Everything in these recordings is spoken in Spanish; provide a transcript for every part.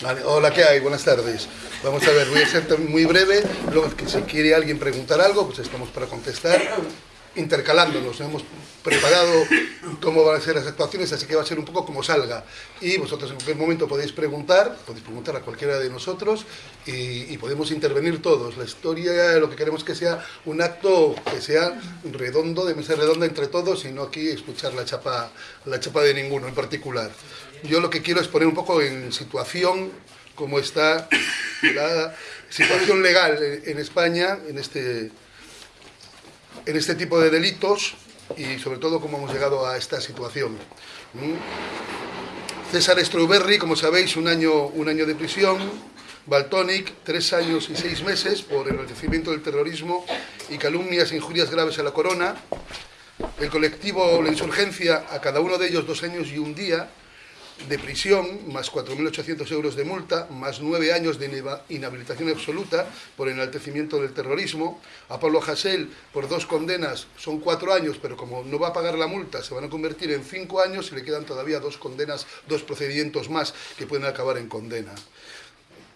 Vale, hola, ¿qué hay? Buenas tardes. Vamos a ver, voy a ser muy breve. Luego, si quiere alguien preguntar algo, pues estamos para contestar, intercalándonos. Hemos preparado cómo van a ser las actuaciones, así que va a ser un poco como salga. Y vosotros en cualquier momento podéis preguntar, podéis preguntar a cualquiera de nosotros y, podemos intervenir todos. La historia, lo que queremos que sea un acto que sea redondo, de mesa redonda entre todos y no aquí escuchar la chapa, la chapa de ninguno en particular. Yo lo que quiero es poner un poco en situación cómo está la situación legal en España en este, en este tipo de delitos y sobre todo cómo hemos llegado a esta situación. César Strawberry, como sabéis, un año, un año de prisión. Baltonic, tres años y seis meses por enaltecimiento del terrorismo y calumnias e injurias graves a la corona. El colectivo La Insurgencia, a cada uno de ellos dos años y un día de prisión, más 4.800 euros de multa, más nueve años de inhabilitación absoluta por enaltecimiento del terrorismo. A Pablo Hasél, por dos condenas, son cuatro años, pero como no va a pagar la multa, se van a convertir en cinco años y le quedan todavía dos condenas, dos procedimientos más que pueden acabar en condena.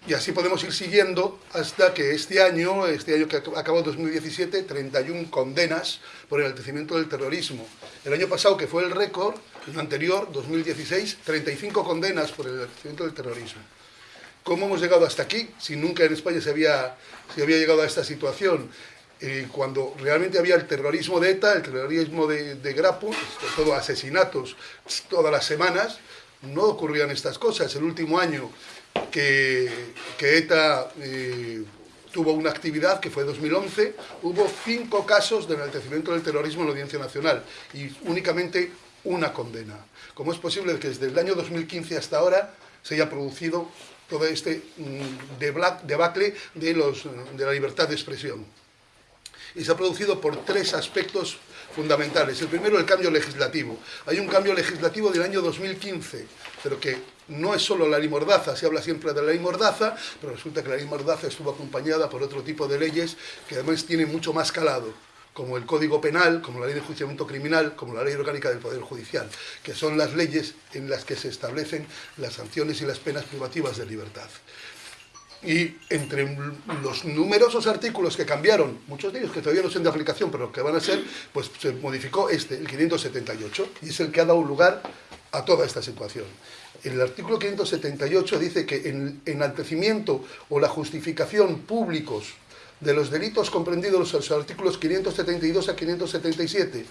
Y así podemos ir siguiendo hasta que este año, este año que acabó 2017, 31 condenas por enaltecimiento del terrorismo. El año pasado, que fue el récord, el anterior, 2016, 35 condenas por el enaltecimiento del terrorismo. ¿Cómo hemos llegado hasta aquí? Si nunca en España se había, se había llegado a esta situación. Eh, cuando realmente había el terrorismo de ETA, el terrorismo de, de Grapo, todo asesinatos todas las semanas, no ocurrían estas cosas. El último año que, ETA eh, tuvo una actividad que fue 2011, hubo cinco casos de enaltecimiento del terrorismo en la Audiencia Nacional y únicamente una condena. ¿Cómo es posible que desde el año 2015 hasta ahora se haya producido todo este mm, debacle de, los, de la libertad de expresión? Y se ha producido por tres aspectos fundamentales. El primero, el cambio legislativo. Hay un cambio legislativo del año 2015, pero que no es solo la ley Mordaza, se habla siempre de la ley Mordaza, pero resulta que la ley Mordaza estuvo acompañada por otro tipo de leyes que además tienen mucho más calado como el Código Penal, como la Ley de Enjuiciamiento Criminal, como la Ley Orgánica del Poder Judicial, que son las leyes en las que se establecen las sanciones y las penas privativas de libertad. Y entre los numerosos artículos que cambiaron, muchos de ellos que todavía no son de aplicación, pero que van a ser, pues se modificó este, el 578, y es el que ha dado lugar a toda esta situación. El artículo 578 dice que en enaltecimiento o la justificación públicos de los delitos comprendidos en los artículos 572 a 577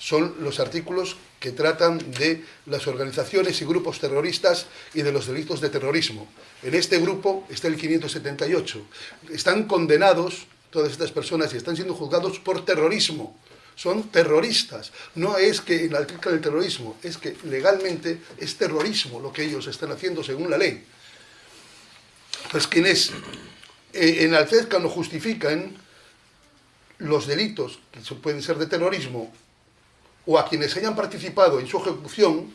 son los artículos que tratan de las organizaciones y grupos terroristas y de los delitos de terrorismo. En este grupo está el 578. Están condenados todas estas personas y están siendo juzgados por terrorismo. Son terroristas. No es que en la del terrorismo, es que legalmente es terrorismo lo que ellos están haciendo según la ley. Pues quienes eh, en Alcezca no justifican los delitos que pueden ser de terrorismo o a quienes hayan participado en su ejecución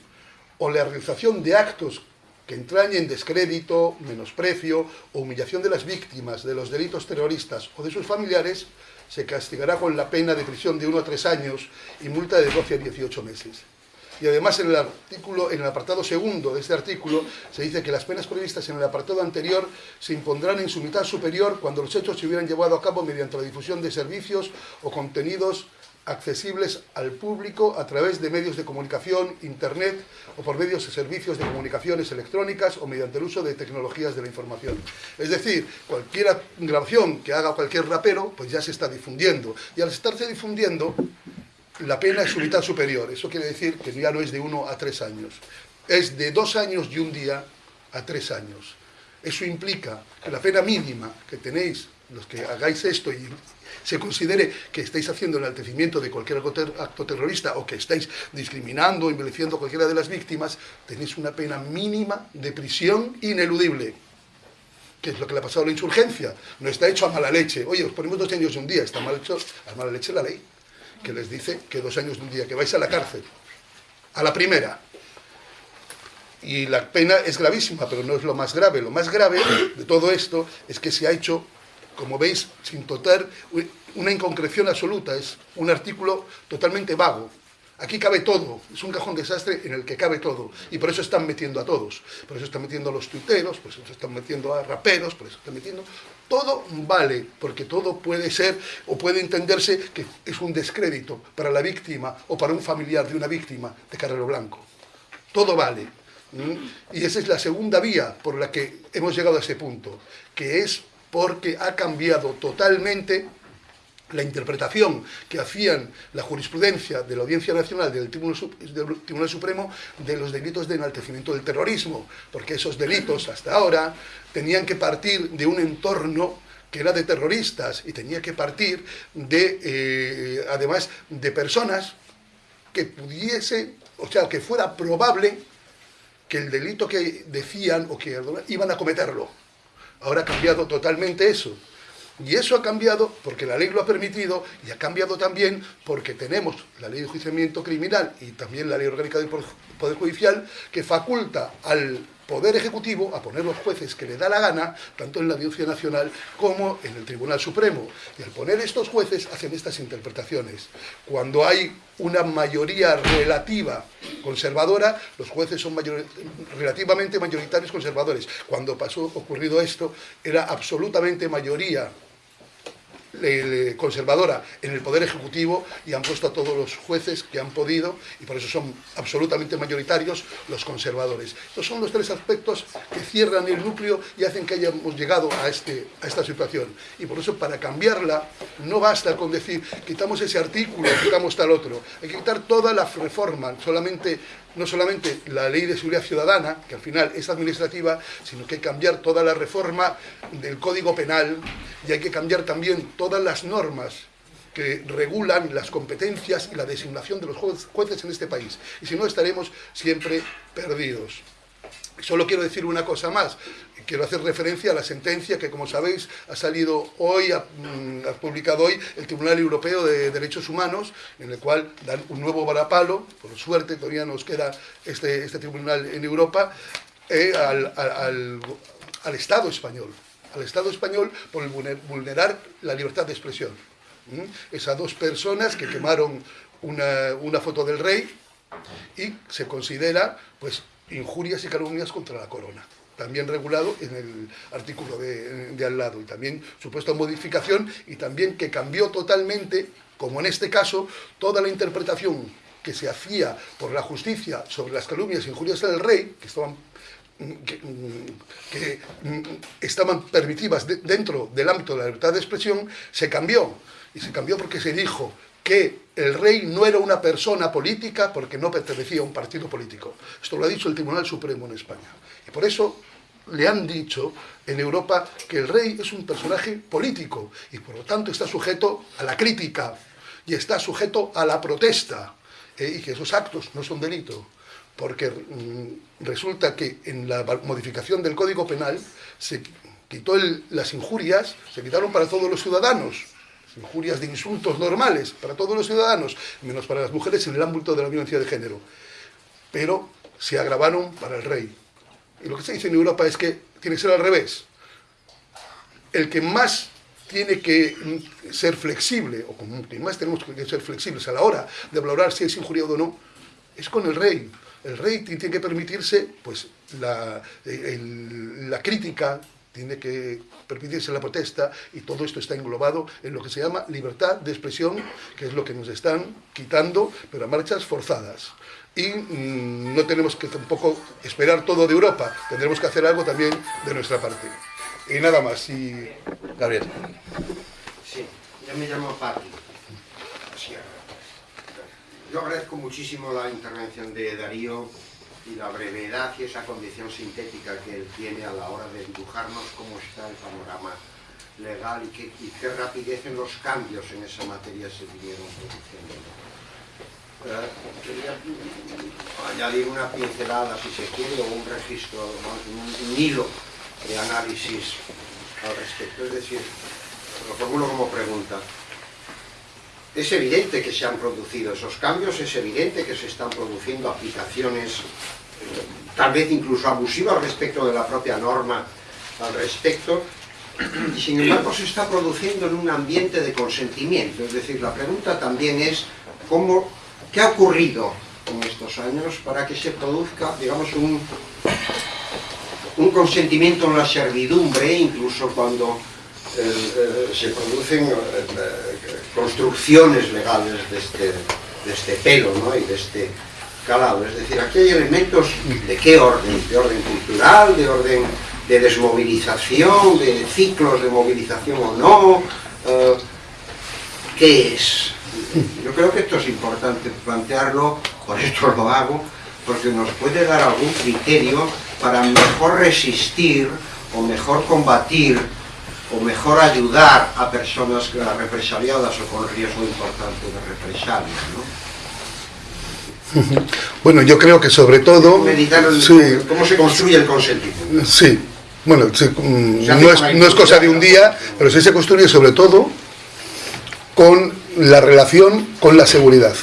o la realización de actos que entrañen descrédito, menosprecio o humillación de las víctimas de los delitos terroristas o de sus familiares, se castigará con la pena de prisión de 1 a 3 años y multa de 12 a 18 meses. Y además en el artículo, en el apartado segundo de este artículo, se dice que las penas previstas en el apartado anterior se impondrán en su mitad superior cuando los hechos se hubieran llevado a cabo mediante la difusión de servicios o contenidos accesibles al público a través de medios de comunicación, internet o por medios de servicios de comunicaciones electrónicas o mediante el uso de tecnologías de la información. Es decir, cualquier grabación que haga cualquier rapero, pues ya se está difundiendo. Y al estarse difundiendo, la pena es su mitad superior. Eso quiere decir que ya no es de uno a tres años. Es de dos años y un día a tres años. Eso implica que la pena mínima que tenéis los que hagáis esto y se considere que estáis haciendo el enaltecimiento de cualquier acto terrorista o que estáis discriminando o envileciendo a cualquiera de las víctimas, tenéis una pena mínima de prisión ineludible. Que es lo que le ha pasado a la insurgencia. No está hecho a mala leche. Oye, os ponemos dos años de un día. Está mal hecho a mala leche la ley. Que les dice que dos años de un día, que vais a la cárcel. A la primera. Y la pena es gravísima, pero no es lo más grave. Lo más grave de todo esto es que se ha hecho como veis, sin total una inconcreción absoluta, es un artículo totalmente vago. Aquí cabe todo, es un cajón desastre en el que cabe todo, y por eso están metiendo a todos, por eso están metiendo a los tuiteros, por eso están metiendo a raperos, por eso están metiendo... Todo vale, porque todo puede ser o puede entenderse que es un descrédito para la víctima o para un familiar de una víctima de Carrero Blanco. Todo vale. Y esa es la segunda vía por la que hemos llegado a ese punto, que es porque ha cambiado totalmente la interpretación que hacían la jurisprudencia de la Audiencia Nacional del Tribunal, Supremo de los delitos de enaltecimiento del terrorismo, porque esos delitos hasta ahora tenían que partir de un entorno que era de terroristas y tenía que partir de, eh, además, de personas que pudiese, o sea, que fuera probable que el delito que decían o que iban a cometerlo. Ahora ha cambiado totalmente eso. Y eso ha cambiado porque la ley lo ha permitido y ha cambiado también porque tenemos la ley de enjuiciamiento criminal y también la ley orgánica del Poder Judicial que faculta al Poder Ejecutivo a poner los jueces que le da la gana, tanto en la Audiencia Nacional como en el Tribunal Supremo. Y al poner estos jueces hacen estas interpretaciones. Cuando hay una mayoría relativa conservadora, los jueces son relativamente mayoritarios conservadores. Cuando pasó ocurrido esto, era absolutamente mayoría conservadora en el Poder Ejecutivo y han puesto a todos los jueces que han podido y por eso son absolutamente mayoritarios los conservadores. Estos son los tres aspectos que cierran el núcleo y hacen que hayamos llegado a, este, a esta situación. Y por eso para cambiarla no basta con decir quitamos ese artículo, quitamos tal otro. Hay que quitar toda la reforma, solamente no solamente la ley de seguridad ciudadana, que al final es administrativa, sino que hay que cambiar toda la reforma del Código Penal y hay que cambiar también todas las normas que regulan las competencias y la designación de los jueces en este país. Y si no, estaremos siempre perdidos. Solo quiero decir una cosa más. Quiero hacer referencia a la sentencia que, como sabéis, ha salido hoy, ha, mm, publicado hoy el Tribunal Europeo de Derechos Humanos, en el cual dan un nuevo varapalo, por suerte todavía nos queda este, este tribunal en Europa, eh, al, al, Estado español, al Estado español por vulnerar la libertad de expresión. Esas dos personas que quemaron una, una foto del rey y se considera pues injurias y calumnias contra la corona también regulado en el artículo de, al lado, y también supuesta modificación, y también que cambió totalmente, como en este caso, toda la interpretación que se hacía por la justicia sobre las calumnias e injurias del rey, que estaban que, estaban permitidas dentro del ámbito de la libertad de expresión, se cambió. Y se cambió porque se dijo que el rey no era una persona política porque no pertenecía a un partido político. Esto lo ha dicho el Tribunal Supremo en España. Y por eso le han dicho en Europa que el rey es un personaje político y por lo tanto está sujeto a la crítica y está sujeto a la protesta eh, y que esos actos no son delito porque mm, resulta que en la modificación del Código Penal se quitó las injurias, se quitaron para todos los ciudadanos injurias de insultos normales para todos los ciudadanos, menos para las mujeres en el ámbito de la violencia de género. Pero se agravaron para el rey. Y lo que se dice en Europa es que tiene que ser al revés. El que más tiene que ser flexible, o con quien más tenemos que ser flexibles a la hora de valorar si es injuriado o no, es con el rey. El rey tiene que permitirse pues, la crítica, tiene que permitirse la protesta y todo esto está englobado en lo que se llama libertad de expresión, que es lo que nos están quitando, pero a marchas forzadas. Y mm, no tenemos que tampoco esperar todo de Europa, tendremos que hacer algo también de nuestra parte. Y nada más, y... Gabriel. Sí, yo me llamo Pati. Yo agradezco muchísimo la intervención de Darío y la brevedad y esa condición sintética que él tiene a la hora de dibujarnos cómo está el panorama legal y qué, rapidez en los cambios en esa materia se vinieron produciendo. Eh, añadir una pincelada, si se quiere, o un registro, un, un hilo de análisis al respecto. Es decir, lo formulo como pregunta. Es evidente que se han producido esos cambios, es evidente que se están produciendo aplicaciones tal vez incluso abusivas respecto de la propia norma al respecto, y sin embargo se está produciendo en un ambiente de consentimiento. Es decir, la pregunta también es cómo ¿Qué ha ocurrido en estos años para que se produzca, digamos, un, un consentimiento en la servidumbre, incluso cuando eh, eh, se producen eh, construcciones legales de este, de este pelo ¿no? y de este Es decir, aquí hay elementos de qué orden, de orden cultural, de orden de desmovilización, de ciclos de movilización o no, ¿qué es? Yo creo que esto es importante plantearlo, por esto lo hago, porque nos puede dar algún criterio para mejor resistir o mejor combatir o mejor ayudar a personas represaliadas o con riesgo importante de represalia. Bueno, yo creo que sobre todo... Meditar cómo se construye el consentimiento. Sí, bueno, mm, no, es, no es cosa de un día, pero sí se construye sobre todo con la relación con la seguridad.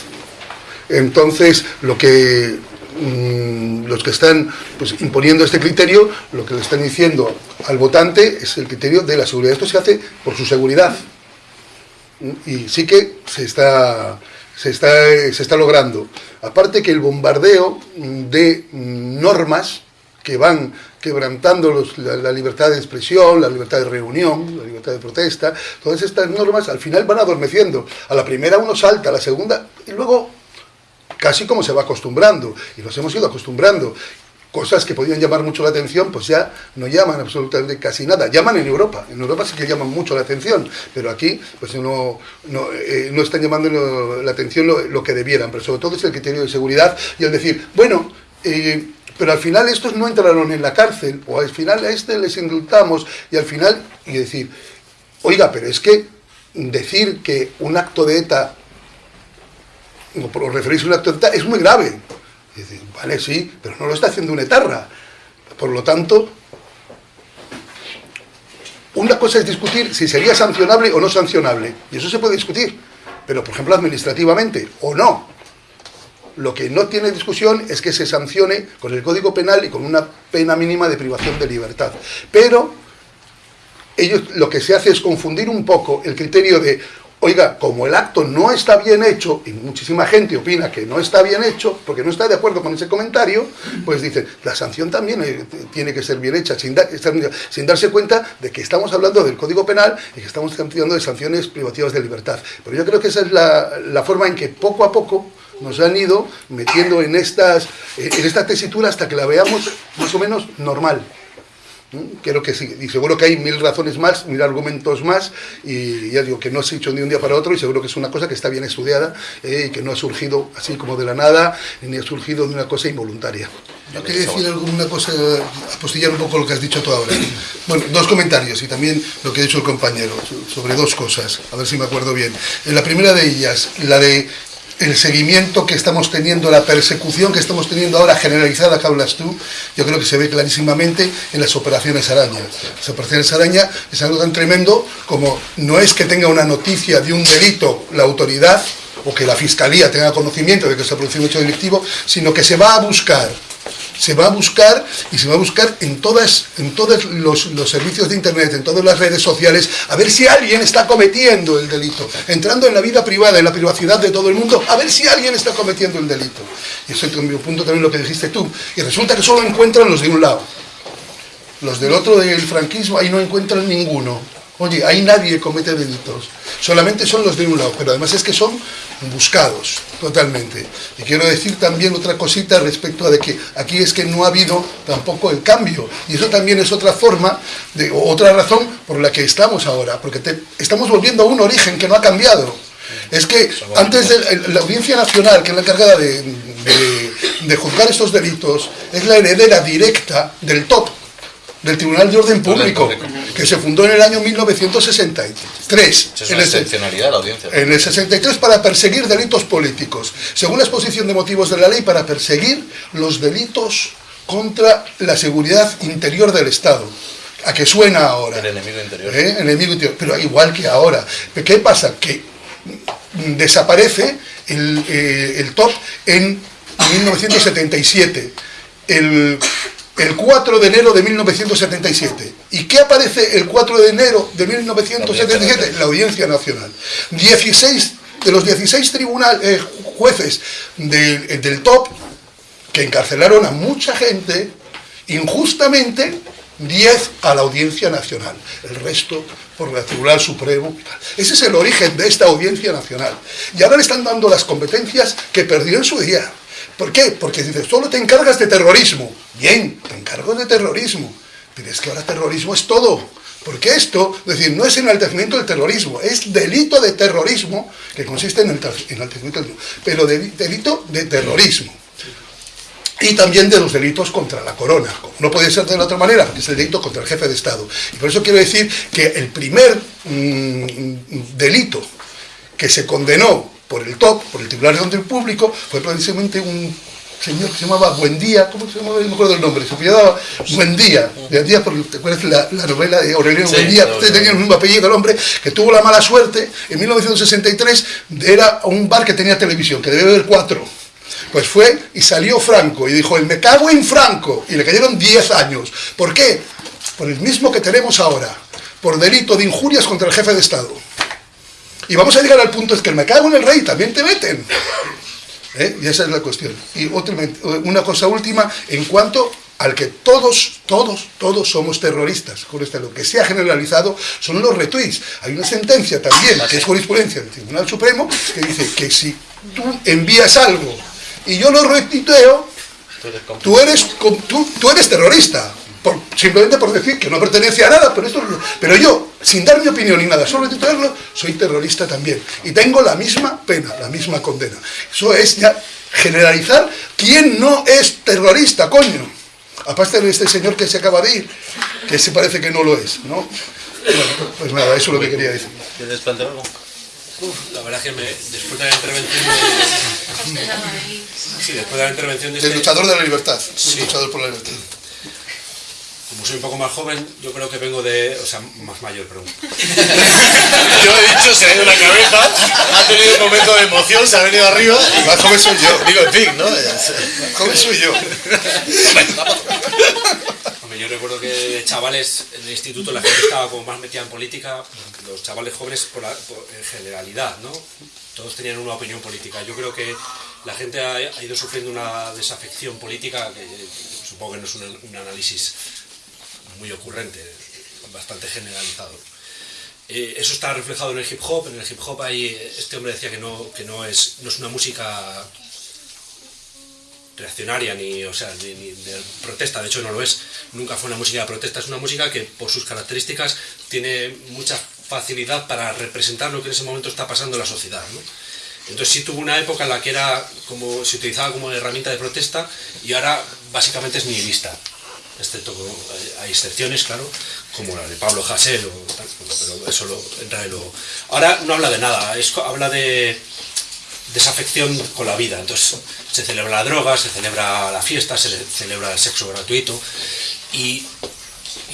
Entonces, lo que mm, los que están pues, imponiendo este criterio, lo que le están diciendo al votante es el criterio de la seguridad. Esto se hace por su seguridad. Y sí que se está, se está, se está logrando. Aparte que el bombardeo de normas que van quebrantando la, libertad de expresión, la libertad de reunión, la libertad de protesta, todas estas normas al final van adormeciendo. A la primera uno salta, a la segunda, y luego casi como se va acostumbrando, y nos hemos ido acostumbrando. Cosas que podían llamar mucho la atención, pues ya no llaman absolutamente casi nada. Llaman en Europa, en Europa sí que llaman mucho la atención, pero aquí pues no, no, eh, no están llamando la atención lo, que debieran, pero sobre todo es el criterio de seguridad y el decir, bueno, eh, pero al final estos no entraron en la cárcel, o al final a este les indultamos, y al final, y decir, oiga, pero es que decir que un acto de ETA, o referirse a un acto de ETA, es muy grave. Vale, sí, pero no lo está haciendo una etarra. Por lo tanto, una cosa es discutir si sería sancionable o no sancionable, y eso se puede discutir, pero por ejemplo administrativamente, o no. Lo que no tiene discusión es que se sancione con el Código Penal y con una pena mínima de privación de libertad. Pero ellos lo que se hace es confundir un poco el criterio de, oiga, como el acto no está bien hecho, y muchísima gente opina que no está bien hecho, porque no está de acuerdo con ese comentario, pues dicen, la sanción también eh, tiene que ser bien hecha, sin, darse cuenta de que estamos hablando del Código Penal y que estamos hablando de sanciones privativas de libertad. Pero yo creo que esa es la, la forma en que poco a poco nos han ido metiendo en, estas, en esta tesitura hasta que la veamos más o menos normal. Creo que sí, y seguro que hay mil razones más, mil argumentos más, y ya digo que no se ha hecho de un día para otro, y seguro que es una cosa que está bien estudiada, eh, y que no ha surgido así como de la nada, ni ha surgido de una cosa involuntaria. Yo quería decir alguna cosa, apostillar un poco lo que has dicho tú ahora. Bueno, dos comentarios y también lo que ha dicho el compañero sobre dos cosas, a ver si me acuerdo bien. En la primera de ellas, la de el seguimiento que estamos teniendo, la persecución que estamos teniendo ahora generalizada que hablas tú, yo creo que se ve clarísimamente en las operaciones araña. Las operaciones araña es algo tan tremendo como no es que tenga una noticia de un delito la autoridad o que la fiscalía tenga conocimiento de que se ha producido un hecho delictivo, sino que se va a buscar se va a buscar y se va a buscar en, todas, en todos los, servicios de Internet, en todas las redes sociales, a ver si alguien está cometiendo el delito, entrando en la vida privada, en la privacidad de todo el mundo, a ver si alguien está cometiendo el delito. Y eso es mi punto también lo que dijiste tú. Y resulta que solo encuentran los de un lado. Los del otro del franquismo, ahí no encuentran ninguno. Oye, ahí nadie comete delitos, solamente son los de un lado, pero además es que son buscados totalmente. Y quiero decir también otra cosita respecto a de que aquí es que no ha habido tampoco el cambio, y eso también es otra forma, de, otra razón por la que estamos ahora, porque estamos volviendo a un origen que no ha cambiado. Es que antes de la Audiencia Nacional, que es la encargada de, de juzgar estos delitos, es la heredera directa del top del Tribunal de Orden Público, que se fundó en el año 1963. Es una excepcionalidad la audiencia. En el 63 para perseguir delitos políticos. Según la exposición de motivos de la ley, para perseguir los delitos contra la seguridad interior del Estado. ¿A qué suena ahora? El enemigo interior. ¿Eh? Enemigo interior. Pero igual que ahora. ¿Qué pasa? Que desaparece el, eh, el top en 1977. El el 4 de enero de 1977. ¿Y qué aparece el 4 de enero de 1977? La Audiencia Nacional. 16 de los 16 tribunales, eh, jueces del, del top que encarcelaron a mucha gente injustamente 10 a la Audiencia Nacional, el resto por el Tribunal Supremo. Ese es el origen de esta Audiencia Nacional. Y ahora le están dando las competencias que perdió en su día. ¿Por qué? Porque dice, solo te encargas de terrorismo. Bien, te encargo de terrorismo. Pero es que ahora terrorismo es todo. Porque esto, es decir, no es enaltecimiento del terrorismo, es delito de terrorismo que consiste en enaltecimiento del pero delito de terrorismo y también de los delitos contra la corona. no puede ser de la otra manera, es el delito contra el jefe de Estado. Y por eso quiero decir que el primer mm, delito que se condenó por el TOC, por el Tribunal de Orden Público, fue precisamente un señor que se llamaba Buendía, ¿cómo se llamaba? No me acuerdo el nombre, se llamaba Buendía, Buendía, ¿te acuerdas la, la novela de Aurelio Buendía? Usted tenía el mismo apellido, el hombre, que tuvo la mala suerte, en 1963 era un bar que tenía televisión, que debe haber cuatro pues fue y salió Franco y dijo, el me cago en Franco. Y le cayeron 10 años. ¿Por qué? Por el mismo que tenemos ahora. Por delito de injurias contra el jefe de Estado. Y vamos a llegar al punto es que el me cago en el rey también te meten. ¿Eh? Y esa es la cuestión. Y otra, una cosa última, en cuanto al que todos, todos, todos somos terroristas. Con este, lo que se ha generalizado son los retweets. Hay una sentencia también, que es jurisprudencia del Tribunal Supremo, que dice que si tú envías algo y yo lo retuiteo, tú eres, tú, tú eres terrorista. Simplemente por decir que no pertenece a nada, pero, esto, pero yo, sin dar mi opinión ni nada, solo retuitearlo, soy terrorista también. Y tengo la misma pena, la misma condena. Eso es ya generalizar quién no es terrorista, coño. Aparte de este señor que se acaba de ir, que se parece que no lo es, ¿no? Bueno, pues nada, eso es lo que quería decir. ¿Quieres plantear algo? la verdad es que me, después de la intervención de, sí, después de la intervención de este, luchador de la libertad, sí. luchador por la libertad. Como soy un poco más joven, yo creo que vengo de, o sea, más mayor, perdón. yo he dicho, se ha ido la cabeza, ha tenido un momento de emoción, se ha venido arriba. Y más joven soy yo. Digo, en fin, ¿no? Más joven soy yo yo recuerdo que chavales en el instituto la gente estaba como más metida en política, los chavales jóvenes por, en generalidad, ¿no? Todos tenían una opinión política. Yo creo que la gente ha, ido sufriendo una desafección política que supongo que no es un, análisis muy ocurrente, bastante generalizado. Eh, eso está reflejado en el hip hop. En el hip hop hay, este hombre decía que no, que no, es, no es una música reaccionaria ni, o sea, de protesta, de hecho no lo es, nunca fue una música de protesta, es una música que por sus características tiene mucha facilidad para representar lo que en ese momento está pasando en la sociedad. Entonces sí tuvo una época en la que era como, se utilizaba como herramienta de protesta y ahora básicamente es nihilista, excepto hay excepciones, claro, como la de Pablo Hasél, pero eso lo, entra en lo... Ahora no habla de nada, habla de desafección con la vida. Entonces se celebra la droga, se celebra la fiesta, se celebra el sexo gratuito y,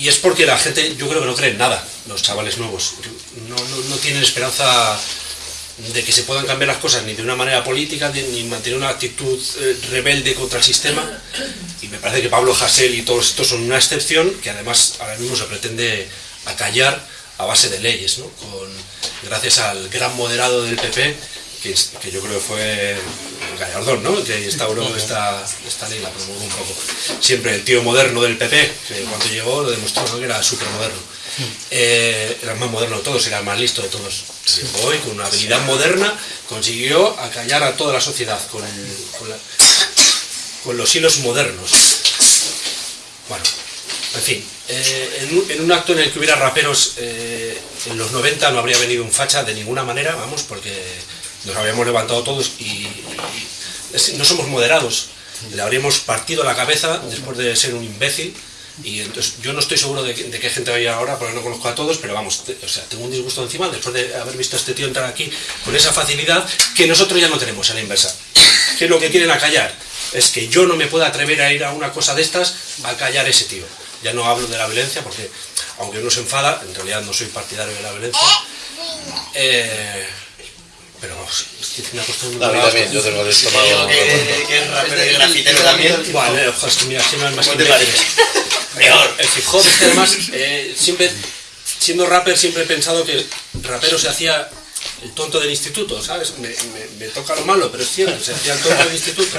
es porque la gente, yo creo que no cree en nada, los chavales nuevos. No, tienen esperanza de que se puedan cambiar las cosas ni de una manera política, ni mantener una actitud eh, rebelde contra el sistema. Y me parece que Pablo Hasél y todos estos son una excepción que además ahora mismo se pretende acallar a base de leyes, ¿no? Con, gracias al gran moderado del PP que, yo creo que fue Gallardón, ¿no? que instauró esta, esta ley, la promulgó un poco. Siempre el tío moderno del PP, que cuando llegó lo demostró que era súper moderno. Eh, era el más moderno de todos, era el más listo de todos. Hoy, con una habilidad moderna, consiguió acallar a toda la sociedad con, con, los hilos modernos. Bueno, en fin, eh, en, un, acto en el que hubiera raperos eh, en los 90 no habría venido un facha de ninguna manera, vamos, porque nos habíamos levantado todos y, no somos moderados. Le habríamos partido la cabeza después de ser un imbécil. Y entonces yo no estoy seguro de, qué gente hay ahora, porque no conozco a todos, pero vamos, o sea, tengo un disgusto encima después de haber visto a este tío entrar aquí con esa facilidad que nosotros ya no tenemos a la inversa. ¿Qué es lo que quieren acallar? Es que yo no me pueda atrever a ir a una cosa de estas a callar ese tío. Ya no hablo de la violencia, porque aunque uno se enfada, en realidad no soy partidario de la violencia. Eh, pero es que me ha costado A mí también, yo tengo el estómago. Que es rapero y grafitero también. Vale, ojo, es que mira, siempre más Peor. El hip hop es que además, eh, siempre, siendo rapper, siempre he pensado que rapero se hacía el tonto del instituto, ¿sabes? Me, me- me toca lo malo, pero es cierto, se hacía el tonto del instituto.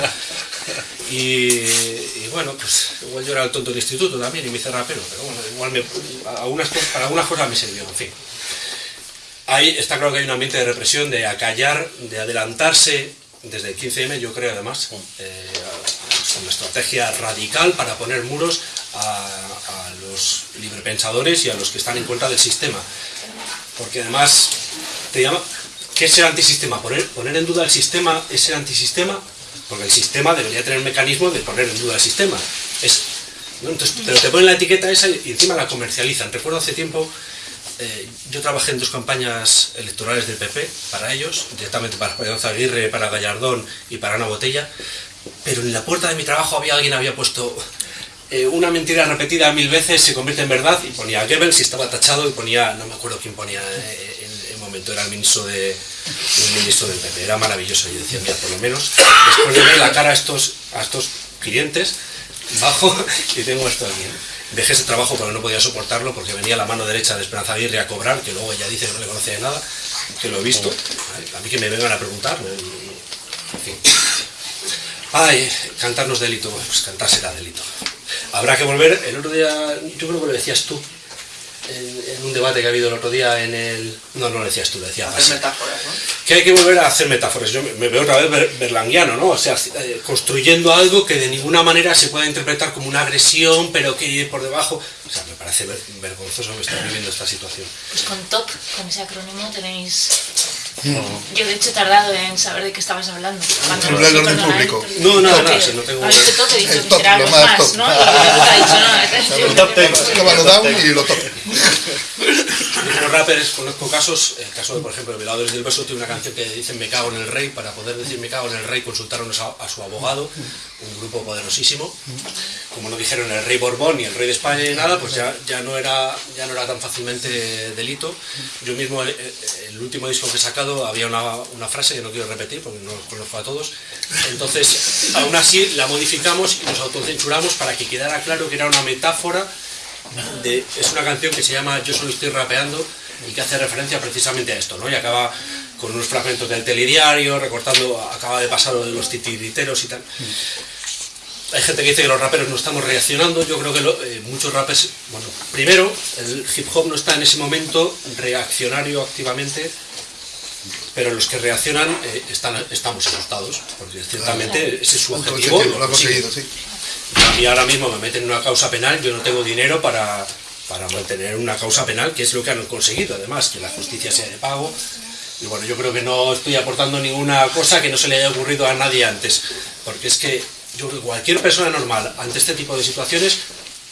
Y, y bueno, pues igual yo era el tonto del instituto también y me hice rapero, pero bueno, igual me, para algunas cosas me sirvió, en fin. Ahí está claro que hay un ambiente de represión, de acallar, de adelantarse desde el 15M, yo creo además, eh, una estrategia radical para poner muros a, los librepensadores y a los que están en contra del sistema. Porque además, te llama, ¿qué es el antisistema? Poner, en duda el sistema es el antisistema, porque el sistema debería tener un mecanismo de poner en duda el sistema. Entonces, pero te ponen la etiqueta esa y encima la comercializan. Recuerdo hace tiempo eh, yo trabajé en dos campañas electorales del PP para ellos, directamente para Esperanza Aguirre, para Gallardón y para Ana Botella, pero en la puerta de mi trabajo había alguien había puesto eh, una mentira repetida mil veces se convierte en verdad y ponía Goebbels y estaba tachado y ponía, no me acuerdo quién ponía eh, en el momento, era el ministro de el ministro del PP, era maravilloso, yo decía, mira, por lo menos después de ver la cara a estos, a estos clientes, bajo y tengo esto aquí. Dejé ese trabajo porque no podía soportarlo, porque venía la mano derecha de Esperanza Aguirre a cobrar, que luego ella dice que no le conocía de nada, que lo he visto. A mí que me vengan a preguntar. en fin. Ay, cantarnos delito, pues cantar será delito. Habrá que volver, el otro día, yo creo que lo decías tú, en, en un debate que ha habido el otro día en el... No, no lo decías tú, lo decía Hacer Basi. metáforas, ¿no? Que hay que volver a hacer metáforas. Yo me- veo otra vez ber- berlanguiano, ¿no? O sea, eh, construyendo algo que de ninguna manera se pueda interpretar como una agresión, pero que por debajo... O sea, me parece ver- vergonzoso que estar viviendo esta situación. Pues con TOP, con ese acrónimo tenéis... Yo de hecho he tardado en saber de qué estabas hablando. Cuando Celular del orden público. No, nada, nada, si no tengo- has dicho TOP, he dicho El que top, será lo algo más. ¿no? Y tú te has dicho, no, El top lo down y lo top. Como rappers conozco casos, el caso de por ejemplo de Violadores del Beso tiene una canción que dicen me cago en el rey, para poder decir me cago en el rey consultaron a, su abogado, un grupo poderosísimo, como no dijeron el rey Borbón ni el rey de España ni nada, pues ya, ya, no, era, ya no era tan fácilmente delito. Yo mismo, eh, eh, el último disco que he sacado, había una, frase que no quiero repetir porque no los conozco a todos, entonces aún así la modificamos y nos autocensuramos para que quedara claro que era una metáfora de- es una canción que se llama Yo solo estoy rapeando y que hace referencia precisamente a esto, ¿no? Y acaba con unos fragmentos del telediario, recortando, acaba de pasar lo de los titiriteros y tal. Hay gente que dice que los raperos no estamos reaccionando, yo creo que lo- eh, muchos rappers, bueno, primero, el hip hop no está en ese momento reaccionario activamente, pero los que reaccionan eh, están, estamos asustados, porque ciertamente ese es su objetivo. lo lo ha consigue. conseguido, sí. A mí ahora mismo me meten en una causa penal, yo no tengo dinero para, para mantener una causa penal, que es lo que han conseguido, además, que la justicia sea de pago. Y bueno, yo creo que no estoy aportando ninguna cosa que no se le haya ocurrido a nadie antes, porque es que yo cualquier persona normal ante este tipo de situaciones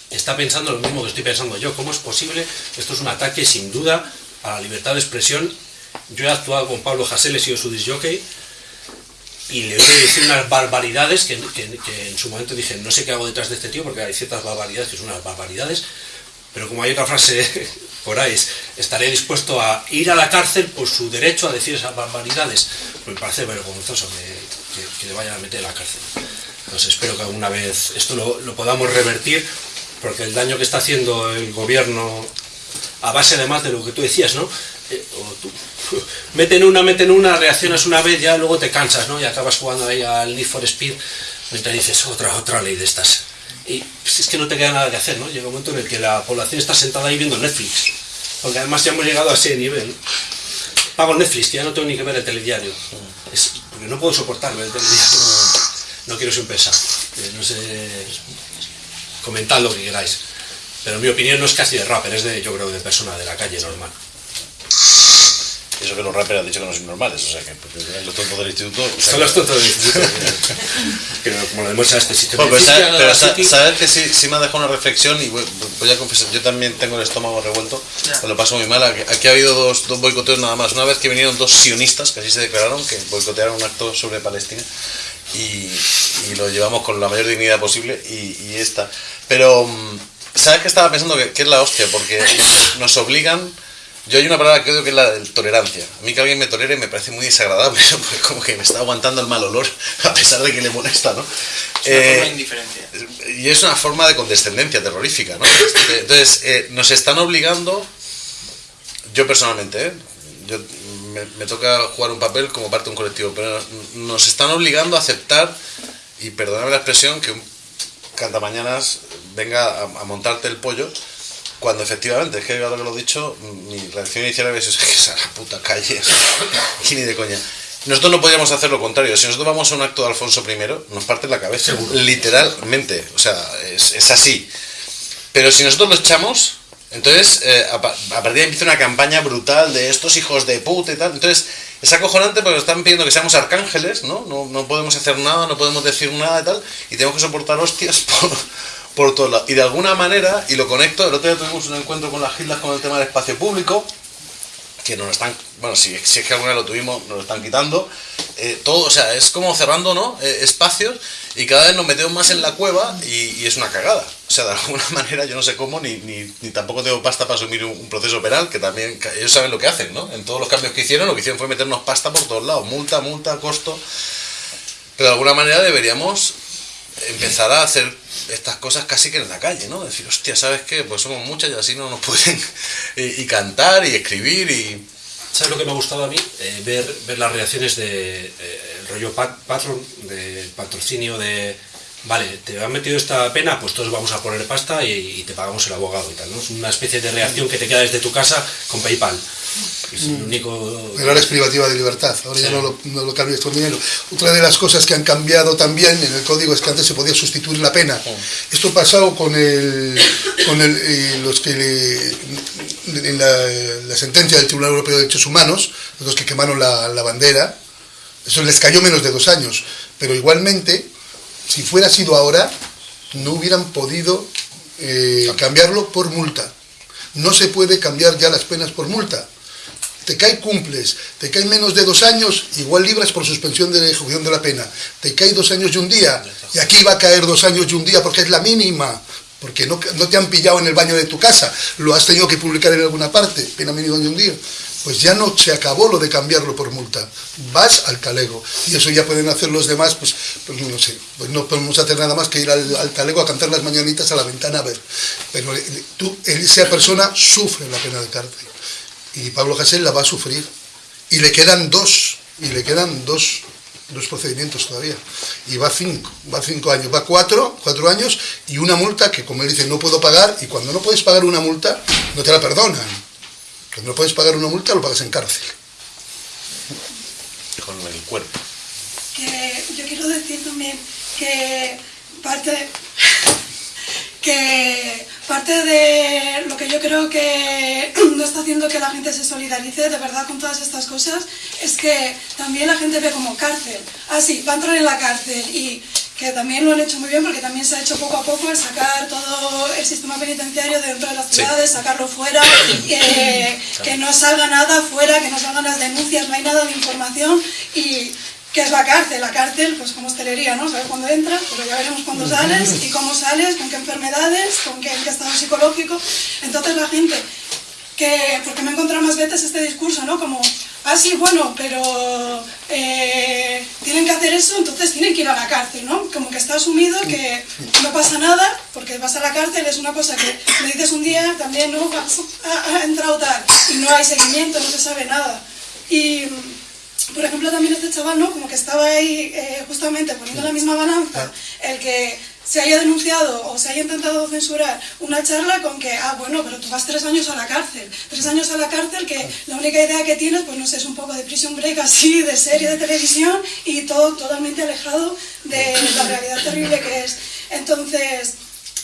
está pensando lo mismo que estoy pensando yo. ¿Cómo es posible? Esto es un ataque sin duda a la libertad de expresión. Yo he actuado con Pablo Hasél, he sido su disjockey, y le oído decir unas barbaridades que, en su momento dije, no sé qué hago detrás de este tío, porque hay ciertas barbaridades que son unas barbaridades, pero como hay otra frase por ahí, es, estaré dispuesto a ir a la cárcel por su derecho a decir esas barbaridades. Pues me parece vergonzoso que, le vayan a meter a la cárcel. Entonces espero que alguna vez esto lo, lo podamos revertir, porque el daño que está haciendo el gobierno, a base además de lo que tú decías, ¿no? Eh, o tú, meten una, meten una, reaccionas una vez, ya luego te cansas, ¿no? Y acabas jugando ahí al Need for Speed, mientras dices otra, otra ley de estas. Y pues, es que no te queda nada que hacer, ¿no? Llega un momento en el que la población está sentada ahí viendo Netflix. Porque además ya hemos llegado a ese nivel. Pago Netflix, ya no tengo ni que ver el telediario. Es, porque no puedo soportar ver el telediario. No quiero ser un pesado. Eh, No sé. Comentad lo que queráis. Pero mi opinión no es casi de rapper, es de, yo creo, de persona de la calle normal. Y eso que los rappers han dicho que no son normales, o sea que porque los tontos del instituto. o sea Son los tontos del instituto. que como lo demuestra este sistema. Bueno, pero, física, pero la sa- City- saber que sí, sí me ha dejado una reflexión y voy, voy a confesar, yo también tengo el estómago revuelto, me lo paso muy mal. Aquí, aquí ha habido dos, dos boicoteos nada más. Una vez que vinieron dos sionistas, que así se declararon, que boicotearon un acto sobre Palestina y, y lo llevamos con la mayor dignidad posible y, y esta. Pero, mm, ¿sabes qué estaba pensando? Que, que es la hostia, porque nos obligan... Yo hay una palabra que odio que es la de tolerancia. A mí que alguien me tolere me parece muy desagradable, porque como que me está aguantando el mal olor, a pesar de que le molesta, ¿no? Es una Eh, forma de indiferencia. y es una forma de condescendencia terrorífica, ¿no? Entonces, eh, nos están obligando, yo personalmente, ¿eh? yo me, me toca jugar un papel como parte de un colectivo, pero nos están obligando a aceptar, y perdonadme la expresión, que un cantamañanas venga a, a montarte el pollo, cuando efectivamente, es que ahora que lo he dicho, mi reacción inicial es que es a la puta calle, ni de coña. Nosotros no podríamos hacer lo contrario. Si nosotros vamos a un acto de Alfonso I, nos parte la cabeza. Literalmente. O sea, es, es así. Pero si nosotros lo echamos, entonces eh, a, pa- a partir de ahí empieza una campaña brutal de estos hijos de puta y tal. Entonces es acojonante porque nos están pidiendo que seamos arcángeles, ¿no? No, no podemos hacer nada, no podemos decir nada y tal. Y tenemos que soportar hostias por, por todos lados. Y de alguna manera, y lo conecto, el otro día tuvimos un encuentro con las Gildas con el tema del espacio público que nos están, bueno, si, es que alguna vez lo tuvimos, nos lo están quitando. Eh, todo, o sea, es como cerrando, ¿no? Eh, espacios y cada vez nos metemos más en la cueva y, es una cagada. O sea, de alguna manera yo no sé cómo, ni, ni, tampoco tengo pasta para asumir un, proceso penal, que también ellos saben lo que hacen, ¿no? En todos los cambios que hicieron, lo que hicieron fue meternos pasta por todos lados, multa, multa, costo. Pero de alguna manera deberíamos empezar a hacer estas cosas casi que en la calle, ¿no? Decir, hostia, ¿sabes qué? Pues somos muchas y así no nos pueden... y, cantar y escribir y... ¿Sabes lo que me ha gustado a mí? Eh, ver, las reacciones de eh, el rollo pat- patron, de patrocinio de vale, te han metido esta pena, pues todos vamos a poner pasta y, y te pagamos el abogado y tal, ¿no? Es una especie de reacción que te queda desde tu casa con PayPal. Es el único. Pero ahora es privativa de libertad, ahora ya no lo, no lo cambias por dinero. Otra de las cosas que han cambiado también en el código es que antes se podía sustituir la pena. Esto ha pasado con, el, con el, eh, los que le- en la, la sentencia del Tribunal Europeo de Derechos Humanos, los que quemaron la, la bandera, eso les cayó menos de dos años, pero igualmente, si fuera sido ahora, no hubieran podido eh, cambiarlo por multa. No se puede cambiar ya las penas por multa te cae cumples, te cae menos de dos años, igual libras por suspensión de ejecución de la pena. Te cae dos años y un día, y aquí va a caer dos años y un día porque es la mínima, porque no, te han pillado en el baño de tu casa, lo has tenido que publicar en alguna parte, pena mínima de un día. Pues ya no se acabó lo de cambiarlo por multa, vas al talego, y eso ya pueden hacer los demás, pues, pues no sé, pues no podemos hacer nada más que ir al, al talego a cantar las mañanitas a la ventana a ver. Pero eh, tú, esa persona sufre la pena de cárcel y Pablo Hasél la va a sufrir. Y le quedan dos, y le quedan dos, dos procedimientos todavía. Y va cinco, va cinco años, va cuatro, cuatro años, y una multa que, como él dice, no puedo pagar, y cuando no puedes pagar una multa, no te la perdonan. Cuando no puedes pagar una multa, lo pagas en cárcel. con el cuerpo. que yo quiero decir también que parte que parte de lo que yo creo que no está haciendo que la gente se solidarice de verdad con todas estas cosas es que también la gente ve como cárcel. Ah, sí, va a entrar en la cárcel y que también lo han hecho muy bien porque también se ha hecho poco a poco el sacar todo el sistema penitenciario de dentro de las Sí. ciudades, sacarlo fuera, eh, que no salga nada fuera, que no salgan las denuncias, no hay nada de información y que es la cárcel, la cárcel pues como hostelería, ¿no? Sabes cuándo entras, pero ya veremos cuándo sales y cómo sales, con qué enfermedades, con qué, en qué estado psicológico. Entonces la gente que, porque me he encontrado más veces este discurso, ¿no? Como, ah, sí, bueno, pero eh, tienen que hacer eso, entonces tienen que ir a la cárcel, ¿no? Como que está asumido que no pasa nada, porque vas a la cárcel es una cosa que le dices un día, también, ¿no? Vas- Ha, ha entrado tal, y no hay seguimiento, no se sabe nada. Y, por ejemplo, también este chaval, ¿no? Como que estaba ahí eh, justamente poniendo en la misma balanza el que se haya denunciado o se haya intentado censurar una charla con que, ah, bueno, pero tú vas tres años a la cárcel. Tres años a la cárcel que la única idea que tienes, pues no sé, es un poco de prison break así, de serie de televisión y todo totalmente alejado de la realidad terrible que es. Entonces,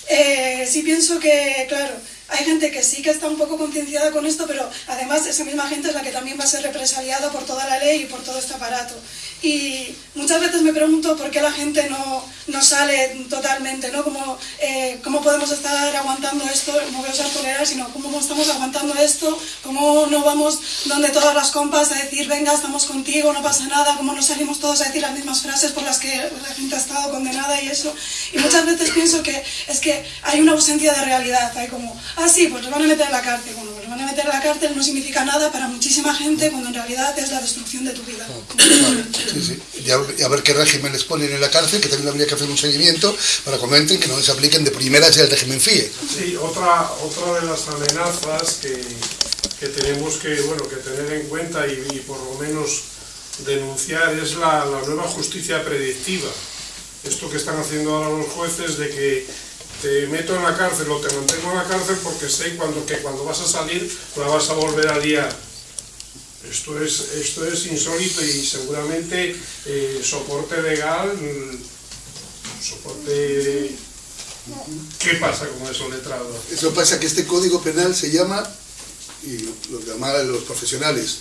eh, sí pienso que, claro, hay gente que sí que está un poco concienciada con esto, pero además esa misma gente es la que también va a ser represaliada por toda la ley y por todo este aparato. Y muchas veces me pregunto por qué la gente no, no sale totalmente, ¿no? Como, eh, ¿Cómo podemos estar aguantando esto? No voy a usar tolerar, sino cómo estamos aguantando esto, cómo no vamos donde todas las compas a decir, venga, estamos contigo, no pasa nada, cómo no salimos todos a decir las mismas frases por las que la gente ha estado condenada y eso. Y muchas veces pienso que es que hay una ausencia de realidad, hay como, ah, sí, pues los van a meter en la cárcel. Los van a meter en la cárcel no significa nada para muchísima gente cuando en realidad es la destrucción de tu vida. Sí, sí. Y a, y a ver qué régimen les ponen en la cárcel, que también habría que hacer un seguimiento para cuando entren que no les apliquen de primeras el régimen FIE. Sí, otra, otra de las amenazas que, que tenemos que, bueno, que tener en cuenta y, y por lo menos denunciar es la, la nueva justicia predictiva. Esto que están haciendo ahora los jueces de que te meto en la cárcel o te mantengo en la cárcel porque sé cuando, que cuando vas a salir la vas a volver a liar. Esto es, esto es insólito y seguramente eh, soporte legal, mm, soporte... ¿Qué pasa con eso letrado? Eso pasa que este código penal se llama, y lo llaman los profesionales,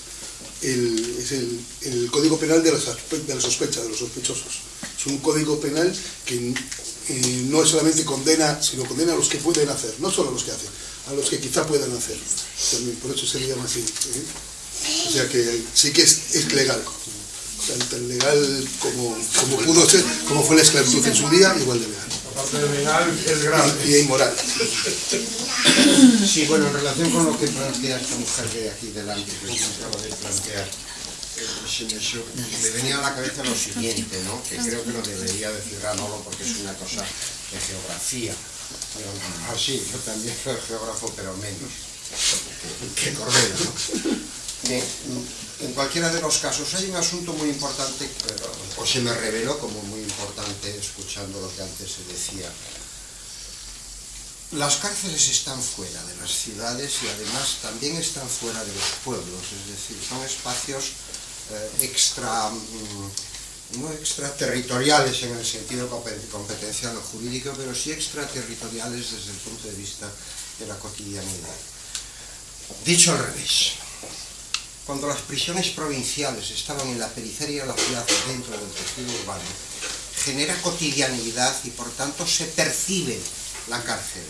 el, es el, código penal de la, de la sospecha, de los sospechosos. Es un código penal que eh, no solamente condena, sino condena a los que pueden hacer, no solo a los que hacen, a los que quizá puedan hacer. También, por eso se le llama así. ¿eh? O sea que sí que es, es legal. Tan, tan legal como, como pudo ser, como fue la esclavitud en su día, igual de legal. Aparte de legal, es grave. Y, y inmoral. Sí, bueno, en relación con lo que plantea esta mujer de aquí delante, que se acaba de plantear, me, venía a la cabeza lo siguiente, ¿no? que creo que lo debería decir Ranolo porque es una cosa de geografía. Ah, sí, yo también soy geógrafo, pero menos que, Cordero. ¿no? En cualquiera de los casos hay un asunto muy importante, o se me reveló como muy importante escuchando lo que antes se decía. Las cárceles están fuera de las ciudades y además también están fuera de los pueblos, es decir, son espacios extra, mm, no extraterritoriales en el sentido compe- competencial o jurídico, pero sí extraterritoriales desde el punto de vista de la cotidianidad. Dicho al revés, cuando las prisiones provinciales estaban en la periferia de la ciudad dentro del tejido urbano, genera cotidianidad y por tanto se percibe la cárcel.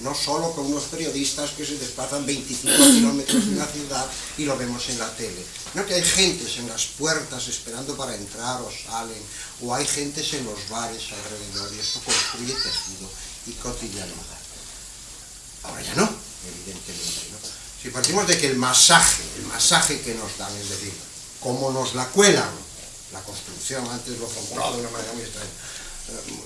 No solo con unos periodistas que se desplazan 25 kilómetros de una ciudad y lo vemos en la tele, no que hay gentes en las puertas esperando para entrar o salen, o hay gentes en los bares alrededor y esto construye tejido y cotidianidad. Ahora ya no, evidentemente. ¿no? Si partimos de que el masaje, el masaje que nos dan, es decir, cómo nos la cuelan, la construcción, antes lo formulaba de una manera muy extraña, eh,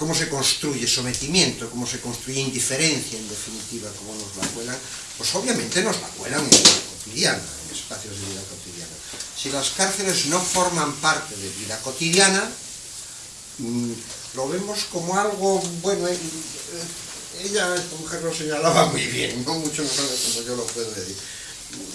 cómo se construye sometimiento, cómo se construye indiferencia, en definitiva, cómo nos la cuelan, pues obviamente nos la cuelan en vida cotidiana, en espacios de vida cotidiana. Si las cárceles no forman parte de vida cotidiana, mm, lo vemos como algo, bueno, eh, eh, ella, esta mujer lo señalaba muy bien, no mucho mejor como yo lo puedo decir.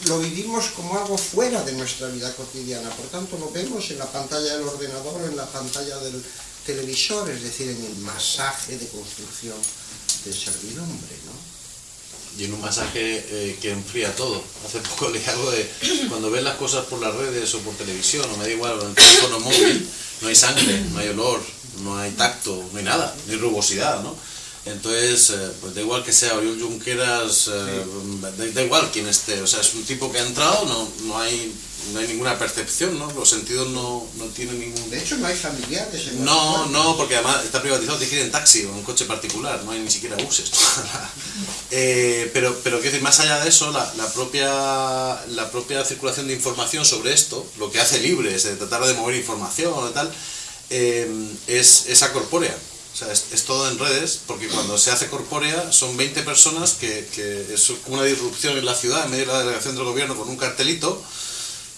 Lo vivimos como algo fuera de nuestra vida cotidiana, por tanto lo vemos en la pantalla del ordenador en la pantalla del televisor, es decir, en el masaje de construcción de servidumbre, ¿no? Y en un masaje eh, que enfría todo. Hace poco leí algo de cuando ves las cosas por las redes o por televisión, o me da igual, en el teléfono móvil, no hay sangre, no hay olor, no hay tacto, no hay nada, no hay rugosidad, ¿no? Entonces, eh, pues da igual que sea Oriol Junqueras, eh, da, da igual quién esté, o sea, es un tipo que ha entrado, no, no, hay, no hay ninguna percepción, ¿no? Los sentidos no, no tienen ningún... De hecho, no hay familiares en No, no, porque además está privatizado, tienes que ir en taxi o en coche particular, no hay ni siquiera buses. Eh, pero, pero quiero decir, más allá de eso, la, la propia, la propia circulación de información sobre esto, lo que hace libre es de tratar de mover información o tal, eh, es, es acorpórea. O sea, es, es todo en redes, porque cuando se hace corpórea son 20 personas que, que es una disrupción en la ciudad, en medio de la delegación del gobierno con un cartelito,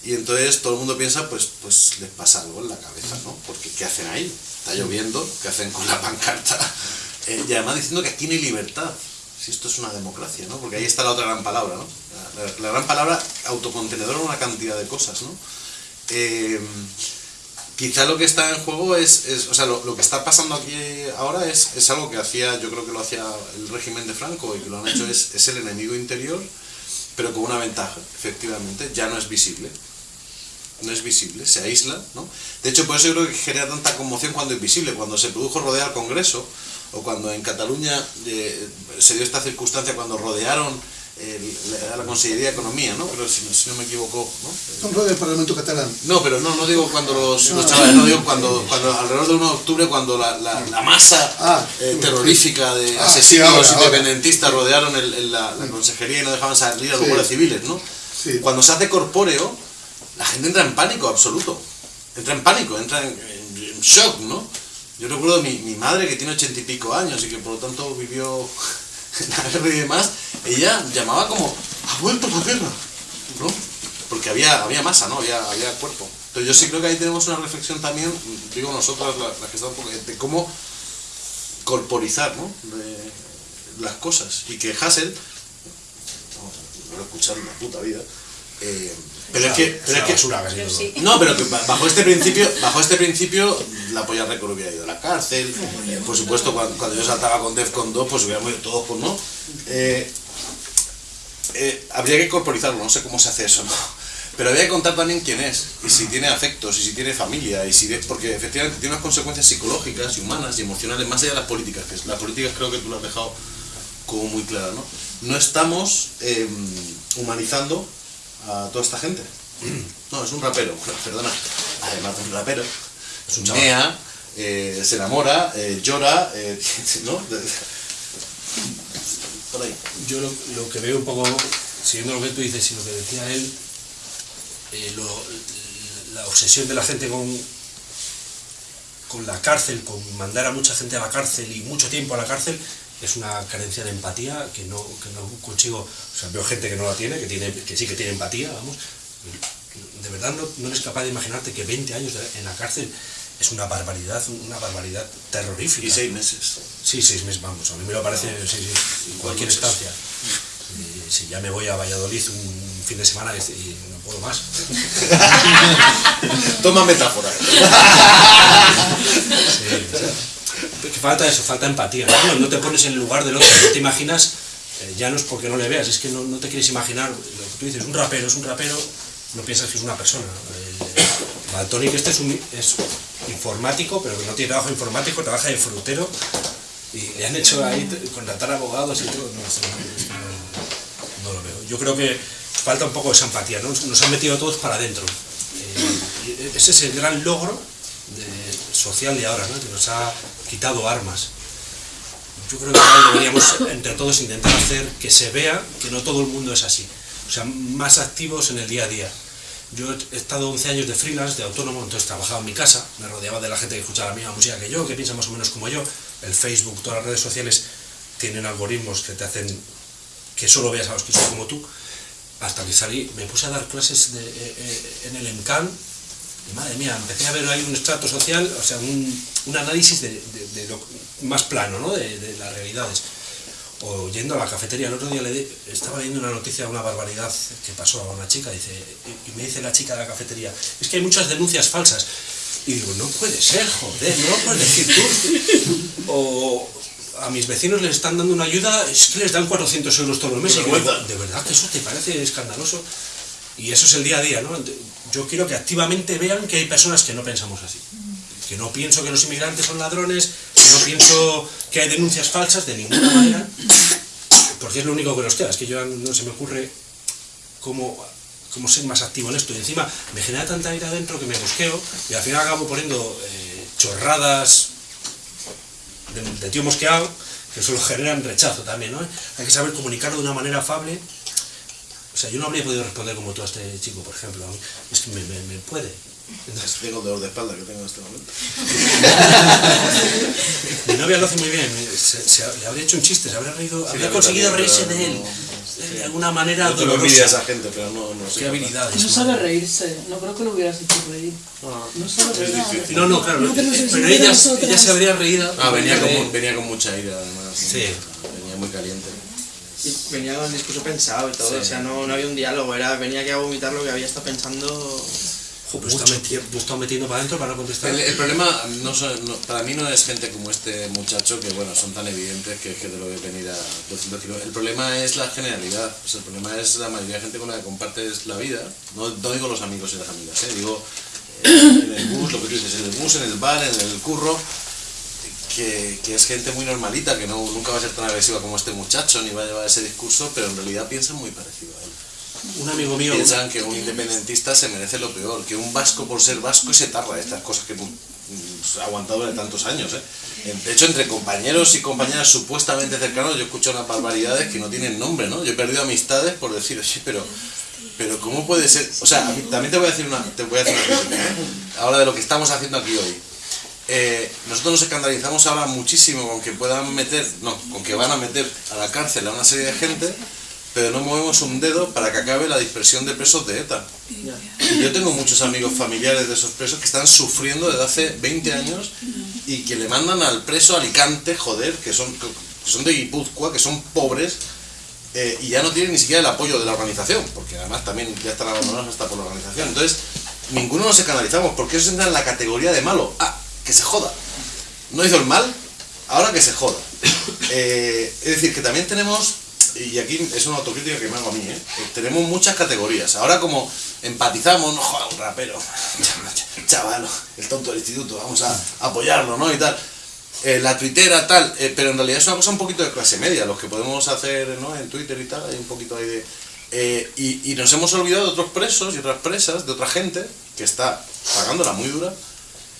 y entonces todo el mundo piensa, pues, pues les pasa algo en la cabeza, ¿no? Porque ¿qué hacen ahí? Está lloviendo, ¿qué hacen con la pancarta? Eh, y además diciendo que aquí no hay libertad. Si esto es una democracia, ¿no? Porque ahí está la otra gran palabra, ¿no? La, la- la gran palabra autocontenedora en una cantidad de cosas, ¿no? Eh, quizá lo que está en juego es, es- o sea, lo, lo que está pasando aquí ahora es, es algo que hacía, yo creo que lo hacía el régimen de Franco y que lo han hecho es, es el enemigo interior, pero con una ventaja, efectivamente, ya no es visible. No es visible, se aísla, ¿no? De hecho, por eso yo creo que genera tanta conmoción cuando es visible, cuando se produjo rodear Congreso, o cuando en Cataluña eh, se dio esta circunstancia cuando rodearon el- la, la Consellería de Economía, ¿no? Pero si, no- si no me equivoco, ¿no? Rol del Parlamento catalán. No, pero no, no digo cuando los, los chavales, no digo cuando, cuando alrededor de 1 de octubre, cuando la, la- la masa Ah, eh, terrorífica de Ah, sí, asesinos ahora, ahora. independentistas rodearon el- el- la, la consejería y no dejaban salir a los Sí. civiles, ¿no? Sí. Cuando se hace corpóreo, la gente entra en pánico absoluto. Entra en pánico, entra en, en- en shock, ¿no? Yo recuerdo mi, mi madre que tiene ochenta y pico años y que por lo tanto vivió y demás, ella llamaba como, ha vuelto la guerra, ¿no? Porque había, había masa, ¿no? Había, había cuerpo. Entonces yo sí creo que ahí tenemos una reflexión también, digo nosotros, las que estamos, de cómo corporizar, ¿no? Las cosas. Y que Hassel, no, lo he escuchado en la puta vida, eh, pero es que, pero es que basura casi todo. no, pero que bajo este principio, bajo este principio, la polla récord hubiera ido a la cárcel. eh, por supuesto, cuando, cuando yo saltaba con Defcon 2, pues hubiéramos ido todos con no. Eh, eh, habría que corporizarlo, no sé cómo se hace eso, ¿no? Pero habría que contar también quién es, y si tiene afectos, y si tiene familia, y si de- porque efectivamente tiene unas consecuencias psicológicas y humanas y emocionales, más allá de las políticas, que es- las políticas creo que tú lo has dejado como muy clara, ¿no? No estamos eh, humanizando a toda esta gente. No, es un rapero, perdona. Además de un rapero, es un mea, eh, se enamora, eh, llora, eh, ¿no? Por ahí. Yo lo, lo que veo un poco, siguiendo lo que tú dices y lo que decía él, lo- la obsesión de la gente con, con la cárcel, con mandar a mucha gente a la cárcel y mucho tiempo a la cárcel, es una carencia de empatía que no, que no consigo. O sea, veo gente que no la tiene, que, tiene, que sí que tiene empatía, vamos. De verdad no, no eres capaz de imaginarte que 20 años de- en la cárcel es una barbaridad, una barbaridad terrorífica. Y seis meses. Sí, seis meses, vamos, a mí me lo parece, sí, sí, en cualquier estancia. Y si ya me voy a Valladolid un fin de semana y y no puedo más. Toma metáfora. Sí, o sea, falta eso, falta empatía. ¿no? No te pones en el lugar del otro, no te imaginas, eh, ya no es porque no le veas, es que no, no te quieres imaginar, lo que tú dices, un rapero es un rapero, no piensas que es una persona. El Baltonic este es, un, es informático, pero no tiene trabajo informático, trabaja de frutero y le han hecho ahí contratar abogados y todo. No, no- lo veo. Yo creo que falta un poco esa empatía, ¿no? Nos han metido a todos para adentro. Eh, ese es el gran logro social de ahora, ¿no? que nos ha quitado armas. Yo creo que deberíamos entre todos intentar hacer que se vea que no todo el mundo es así. O sea, más activos en el día a día. Yo he estado 11 años de freelance, de autónomo, entonces trabajaba en mi casa, me rodeaba de la gente que escuchaba la misma música que yo, que piensa más o menos como yo. El Facebook, todas las redes sociales tienen algoritmos que te hacen que solo veas a los que son como tú. Hasta que salí, me puse a dar clases eh, eh, en el ENCAN madre mía, empecé a ver ahí un estrato social, o sea, un, un análisis de, de- de lo más plano, ¿no? De, de las realidades. O yendo a la cafetería, el otro día le di- estaba leyendo una noticia de una barbaridad que pasó a una chica, dice, y, me dice la chica de la cafetería, es que hay muchas denuncias falsas. Y digo, no puede ser, joder, no lo puedes decir tú. O a mis vecinos les están dando una ayuda, es que les dan 400 euros todos los meses. Y digo, de verdad que eso te parece escandaloso. Y eso es el día a día, ¿no? Yo quiero que activamente vean que hay personas que no pensamos así. Que no pienso que los inmigrantes son ladrones, que no pienso que hay denuncias falsas de ninguna manera, porque es lo único que nos queda. Es que yo no se me ocurre cómo, cómo ser más activo en esto. Y encima me genera tanta ira adentro que me busqueo y al final acabo poniendo eh, chorradas de, de tío mosqueado que solo generan rechazo también, ¿no? Hay que saber comunicarlo de una manera afable. O sea, yo no habría podido responder como tú a este chico, por ejemplo. a mí. Es que me, me, me puede. Entonces, Tengo el dolor de espalda que tengo en este momento. mi novia lo hace muy bien. Se, se- le habría hecho un chiste, se habría reído, Sí, habría conseguido reírse de él. no- De alguna manera tengo envidia a dolorosa. esa gente, pero no, no sé. Qué habilidades. No sabe reírse, no creo que lo hubieras hecho reír. No sabe Es reír. difícil. No, no, claro. No pero ella, ella se habría reído. Ah, venía con, venía con mucha ira, además. Sí. Venía muy caliente. Y venía con el discurso pensado y todo, Sí. o sea, no, no había un diálogo, era venía aquí a vomitar lo que había estado pensando. Jo, pero está meti- lo está metiendo para adentro para no contestar. El, el problema no son- no- para mí no es gente como este muchacho que bueno son tan evidentes que, que te lo voy a venir a decirlo. El problema es la generalidad, o sea, el problema es la mayoría de gente con la que compartes la vida. No, no digo los amigos y las amigas, ¿eh? digo eh, en el bus, lo que tú dices, en el bus, en el bar, en el curro, que, que es gente muy normalita, que no, nunca va a ser tan agresiva como este muchacho, ni va a llevar ese discurso, pero en realidad piensan muy parecido a él. Un amigo mío. Piensan que un independentista se merece lo peor, que un vasco por ser vasco se tarra estas cosas que mm, ha aguantado durante tantos años. ¿eh? De hecho, entre compañeros y compañeras supuestamente cercanos, yo escucho unas barbaridades que no tienen nombre, ¿no? Yo he perdido amistades por decir, oye, pero, pero ¿cómo puede ser? O sea, también te voy a decir una, te voy a decir una cosa, ¿eh? ahora de lo que estamos haciendo aquí hoy. Eh, nosotros nos escandalizamos ahora muchísimo con que puedan meter, no, con que van a meter a la cárcel a una serie de gente, pero no movemos un dedo para que acabe la dispersión de presos de ETA. Y yo tengo muchos amigos familiares de esos presos que están sufriendo desde hace 20 años y que le mandan al preso Alicante, joder, que son, que son de Guipúzcoa, que son pobres, eh, y ya no tienen ni siquiera el apoyo de la organización, porque además también ya están abandonados hasta por la organización. Entonces, ninguno nos canalizamos, porque eso entra en la categoría de malo. Ah, que se joda. No hizo el mal, ahora que se joda. Eh, es decir, que también tenemos, y aquí es una autocrítica que me hago a mí, ¿eh? Eh, tenemos muchas categorías. Ahora como empatizamos, no joda, un rapero, chaval, el tonto del instituto, vamos a apoyarlo, ¿no? Y tal. Eh, la tuitera, tal, pero en realidad es una cosa un poquito de clase media, los que podemos hacer ¿no? en Twitter y tal, hay un poquito ahí de... eh, y, y nos hemos olvidado de otros presos y otras presas, de otra gente que está pagándola muy dura,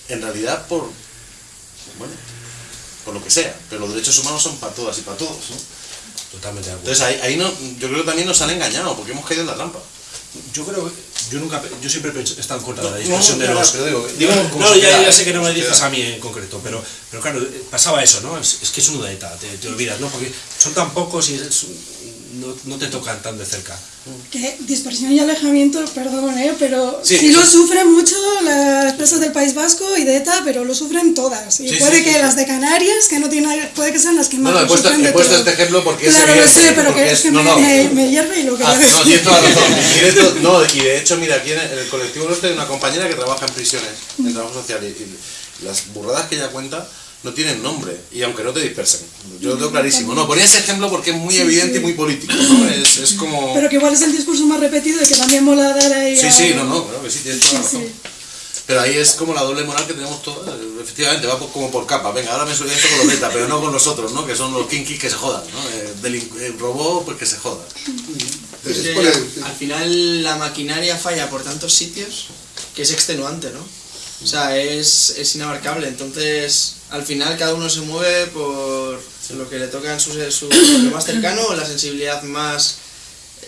en realidad por, bueno, por lo que sea, pero los derechos humanos son para todas y para todos, ¿no? Totalmente de acuerdo. Entonces ahí, ahí no, yo creo que también nos han engañado, porque hemos caído en la trampa. Yo creo que yo nunca yo siempre he estado en contra de la No, dispersión no, de los pero digo, Digo, no, ya, ya sé que no me dices a mí en concreto pero pero claro eh, pasaba eso no es, es que es uno de ETA te, te olvidas no porque son tan pocos y es un- no, no te tocan tan de cerca. Que dispersión y alejamiento, perdón, ¿eh? pero Sí, sí, lo sufren mucho las presas del País Vasco y de ETA, pero lo sufren todas. Y Sí, puede sí, que las de Canarias, que no tienen, puede que sean las que más No, no, he puesto, sufren he puesto este ejemplo porque Claro, es sé, pero que, es- que no, me, me- me hierve y lo que Ah, no, tienes toda la razón. Y de, hecho, no, y de hecho, mira, aquí en el colectivo nuestro hay una compañera que trabaja en prisiones, en trabajo social, y, y las burradas que ella cuenta no tienen nombre, y aunque no te dispersen. Yo lo tengo clarísimo. No, ponía ese ejemplo porque es muy Sí, evidente sí. y muy político, ¿no? Es, es como... Pero que igual es el discurso más repetido y que también mola dar ahí Sí, a- sí, no, no, claro que sí, tienes toda la razón. sí. Pero ahí es como la doble moral que tenemos todos. Efectivamente, va por- como por capa. Venga, ahora me solidarizo con los beta, pero no con los otros, ¿no? Que son los kinkis que se jodan, ¿no? Eh, delincu- eh, robó, pues que se joda. Es que Por el- al final la maquinaria falla por tantos sitios que es extenuante, ¿no? O sea, es, es inabarcable. Entonces, al final cada uno se mueve por lo que le toca en su, su lo más cercano o la sensibilidad más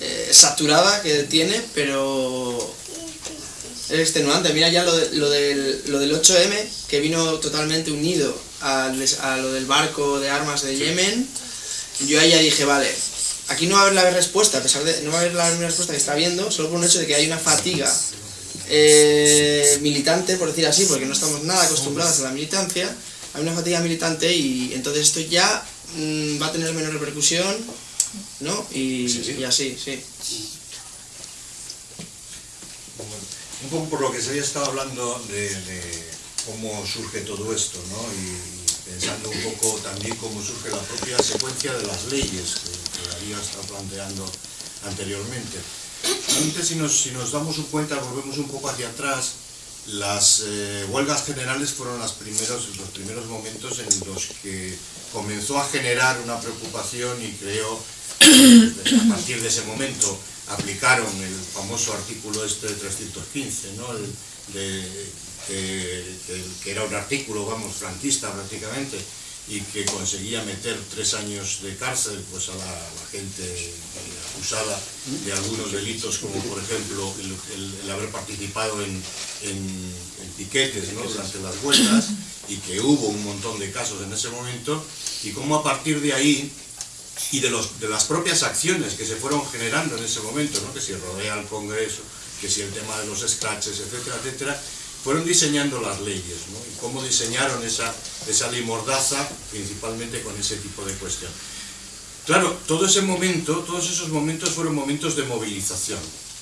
eh, saturada que tiene, pero es extenuante. Mira ya lo, de- lo, del, lo del 8M, que vino totalmente unido a lo del barco de armas de Yemen. Yo ahí ya dije, vale, aquí no va a haber la respuesta, a pesar de no va a haber la misma respuesta que está viendo, solo por un hecho de que hay una fatiga eh, militante, por decir así, porque no estamos nada acostumbrados a la militancia, hay una fatiga militante y entonces esto ya mm, va a tener menos repercusión, ¿no? Y, Sí, sí. y así, sí. Un poco por lo que se había estado hablando de, de cómo surge todo esto, ¿no? Y, pensando un poco también cómo surge la propia secuencia de las leyes que, que Darío ha estado planteando anteriormente. Antes, si nos, si nos damos cuenta, volvemos un poco hacia atrás, las eh, huelgas generales fueron las primeros, los primeros momentos en los que comenzó a generar una preocupación y creo, a partir de ese momento, aplicaron el famoso artículo este de 315, ¿no? El que era un artículo, vamos, franquista prácticamente, y que conseguía meter tres años de cárcel pues a la, gente acusada de algunos delitos como por ejemplo el, el- el haber participado en, en- en piquetes ¿no? durante las vueltas y que hubo un montón de casos en ese momento y cómo a partir de ahí y de, los, de las propias acciones que se fueron generando en ese momento, ¿no? que si rodea al Congreso, que si el tema de los scratches, etcétera, etcétera, fueron diseñando las leyes, ¿no? y cómo diseñaron esa, esa ley mordaza, principalmente con ese tipo de cuestión. Claro, todo ese momento, todos esos momentos fueron momentos de movilización.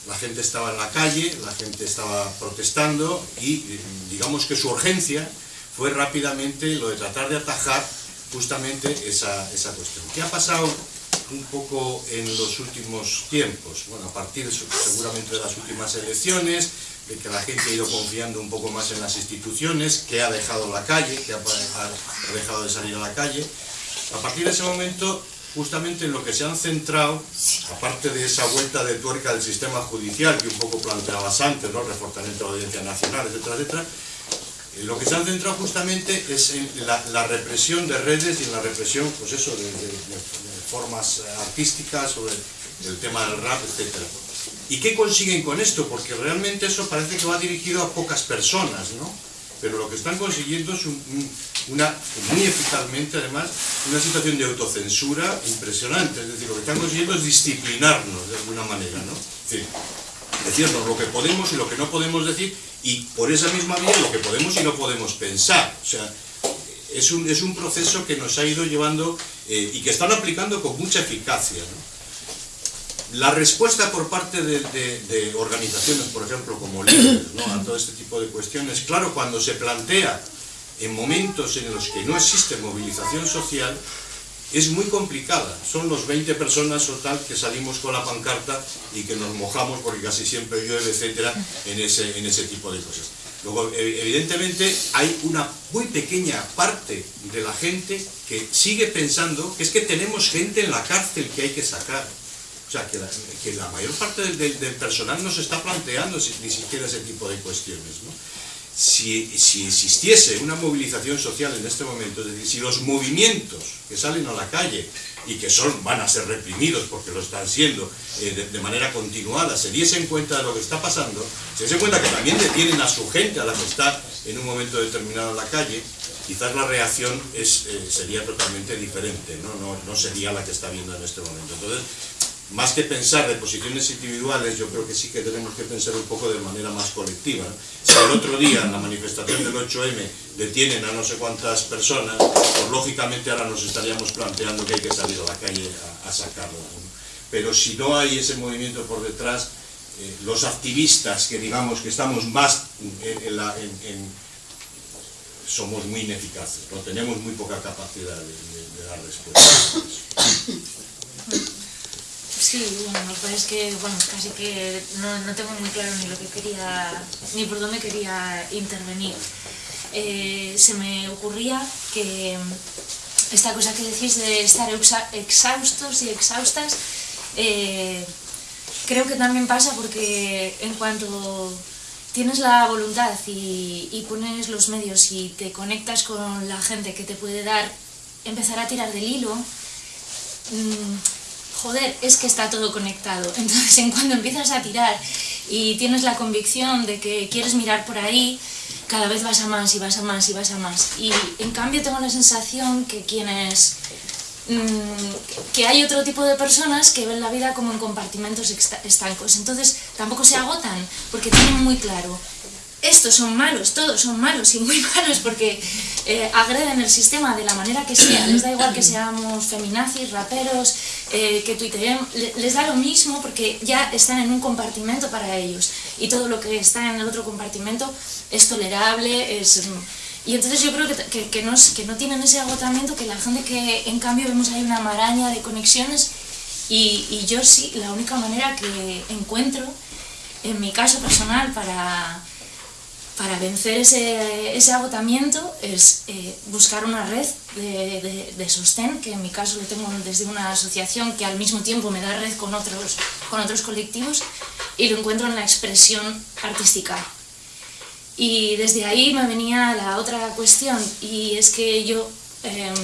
La gente estaba en la calle, la gente estaba protestando y digamos que su urgencia fue rápidamente lo de tratar de atajar justamente esa, esa cuestión. ¿Qué ha pasado un poco en los últimos tiempos? Bueno, a partir de seguramente de las últimas elecciones, de que la gente ha ido confiando un poco más en las instituciones, que ha dejado la calle, que ha, dejado de salir a la calle. A partir de ese momento, justamente en lo que se han centrado, aparte de esa vuelta de tuerca del sistema judicial que un poco planteabas antes, ¿no? reforzamiento de la audiencia nacional, etcétera, etcétera, lo que se han centrado justamente es en la, represión de redes y en la represión, pues eso, de, de- formas artísticas, sobre el tema del rap, etcétera. ¿Y qué consiguen con esto? Porque realmente eso parece que va dirigido a pocas personas, ¿no? pero lo que están consiguiendo es un- un- una, muy eficazmente además, una situación de autocensura impresionante. Es decir, lo que están consiguiendo es disciplinarnos de alguna manera, ¿no? Decir, decirnos lo que podemos y lo que no podemos decir y por esa misma vía lo que podemos y no podemos pensar. O sea, es un, es un proceso que nos ha ido llevando eh, y que están aplicando con mucha eficacia. ¿no? La respuesta por parte de, organizaciones, por ejemplo, como líderes, a todo este tipo de cuestiones, claro, cuando se plantea en momentos en los que no existe movilización social, es muy complicada. Son los 20 personas o tal que salimos con la pancarta y que nos mojamos porque casi siempre llueve, etcétera, en ese, en ese tipo de cosas. Luego, e- evidentemente, hay una muy pequeña parte de la gente que sigue pensando que es que tenemos gente en la cárcel que hay que sacar. O sea, que la, que la mayor parte del, personal no se está planteando ni siquiera ese tipo de cuestiones. ¿no? si, si existiese una movilización social en este momento, es decir, si los movimientos que salen a la calle y que son, van a ser reprimidos porque lo están siendo eh, de, de manera continuada, se diesen cuenta de lo que está pasando, se diesen cuenta que también detienen a su gente, a la que está en un momento determinado en la calle, quizás la reacción es, eh, sería totalmente diferente, ¿no? No, no sería la que está viendo en este momento. Entonces, más que pensar de posiciones individuales, yo creo que sí que tenemos que pensar un poco de manera más colectiva. Si el otro día en la manifestación del 8M detienen a no sé cuántas personas, pues lógicamente ahora nos estaríamos planteando que hay que salir a la calle a, a. Pero si no hay ese movimiento por detrás, eh, los activistas que digamos que estamos más en- somos muy ineficaces, ¿no? tenemos muy poca capacidad de, de- de dar respuesta. Sí, bueno, lo que es que, bueno, casi que no, no tengo muy claro ni lo que quería, ni por dónde quería intervenir. Eh, se me ocurría que esta cosa que decís de estar exhaustos y exhaustas, eh, creo que también pasa porque en cuanto tienes la voluntad y, y pones los medios y te conectas con la gente que te puede dar, empezar a tirar del hilo, mm, joder, es que está todo conectado. Entonces, en cuando empiezas a tirar y tienes la convicción de que quieres mirar por ahí, cada vez vas a más y vas a más y vas a más. Y en cambio tengo la sensación que quienes... mm, que hay otro tipo de personas que ven la vida como en compartimentos estancos. Entonces tampoco se agotan porque tienen muy claro estos son malos, todos son malos y muy malos porque eh, agreden el sistema de la manera que sea. Les da igual que seamos feminazis, raperos, eh, que tuiteemos, le- les da lo mismo porque ya están en un compartimento para ellos y todo lo que está en el otro compartimento es tolerable, es... Y entonces yo creo que, que, que no, que no tienen ese agotamiento que la gente que en cambio vemos ahí una maraña de conexiones y, y yo sí, la única manera que encuentro en mi caso personal para para vencer ese, ese agotamiento es eh, buscar una red de, de- de sostén, que en mi caso lo tengo desde una asociación que al mismo tiempo me da red con otros, con otros colectivos y lo encuentro en la expresión artística. Y desde ahí me venía la otra cuestión y es que yo em,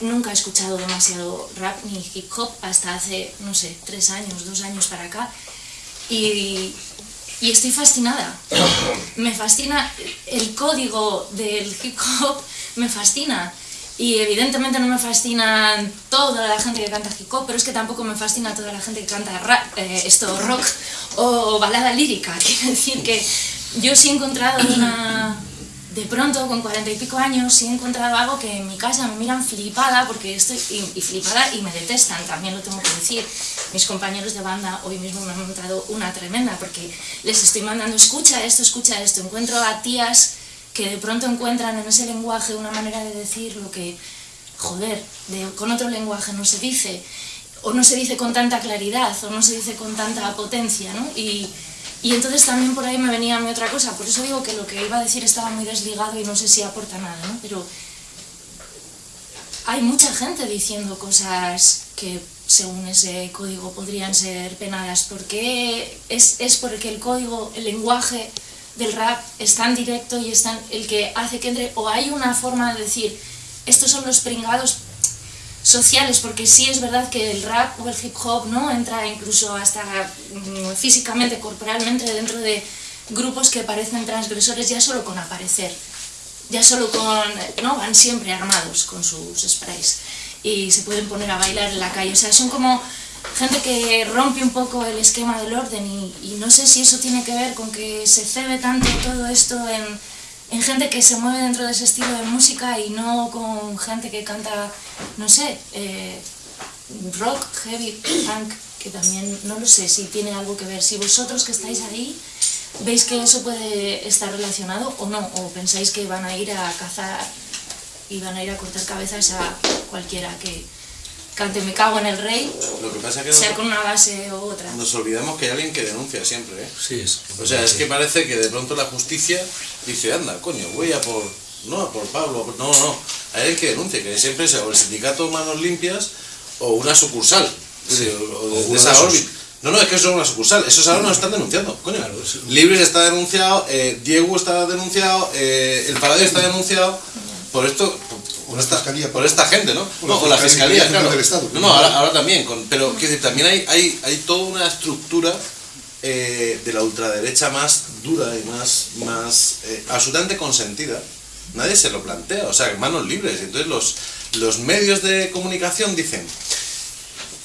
nunca he escuchado demasiado rap ni hip hop hasta hace, no sé, tres años, dos años para acá y, y estoy fascinada. Me fascina el código del hip hop, me fascina. Y evidentemente no me fascina toda la gente que canta hip hop, pero es que tampoco me fascina toda la gente que canta rap, eh, esto rock o balada lírica. Quiero decir que yo sí he encontrado una... De pronto, con cuarenta y pico años, sí he encontrado algo que en mi casa me miran flipada, porque estoy y, y flipada y me detestan, también lo tengo que decir. Mis compañeros de banda hoy mismo me han montado una tremenda, porque les estoy mandando, escucha esto, escucha esto. Encuentro a tías que de pronto encuentran en ese lenguaje una manera de decir lo que, joder, de- con otro lenguaje no se dice, o no se dice con tanta claridad, o no se dice con tanta potencia, ¿no? Y entonces también por ahí me venía a mí otra cosa, por eso digo que lo que iba a decir estaba muy desligado y no sé si aporta nada, ¿no? Pero hay mucha gente diciendo cosas que según ese código podrían ser penadas. porque es, es porque el código, el lenguaje del rap es tan directo y es tan el que hace que entre, o hay una forma de decir, estos son los pringados sociales, porque sí es verdad que el rap o el hip hop no entra incluso hasta mm, físicamente, corporalmente dentro de grupos que parecen transgresores ya solo con aparecer. Ya solo con... ¿no? Van siempre armados con sus sprays. Y se pueden poner a bailar en la calle. O sea, son como gente que rompe un poco el esquema del orden y, y no sé si eso tiene que ver con que se cebe tanto todo esto en, en gente que se mueve dentro de ese estilo de música y no con gente que canta, no sé, eh, rock, heavy, punk, que también no lo sé si tiene algo que ver. Si vosotros que estáis ahí veis que eso puede estar relacionado o no, o pensáis que van a ir a cazar y van a ir a cortar cabezas a cualquiera que cante Me cago en el rey, Lo que pasa es que sea nos, con una base u otra. nos olvidamos que hay alguien que denuncia siempre, ¿eh? Sí, es. O sea, es que parece que de pronto la justicia dice, anda, coño, voy a por... No, a por Pablo, a por- no, no, hay alguien que denuncia, que siempre sea o el sindicato Manos Limpias o una sucursal. Sí, o, o de, de uno esa esos. órbita. No, no, es que eso es una sucursal, esos ahora nos están denunciando, coño. Claro, Libres está denunciado, eh, Diego está denunciado, eh, el Paradero está denunciado por esto, por, esta, Fiscalía. por esta gente, ¿no? Por no, la o la Fiscalía claro. del Estado. No, no, ahora, ahora también, con- pero quiero decir, también hay, hay, hay toda una estructura eh, de la ultraderecha más dura y más, más eh, absolutamente consentida. Nadie se lo plantea, o sea, manos libres. Entonces los, los medios de comunicación dicen,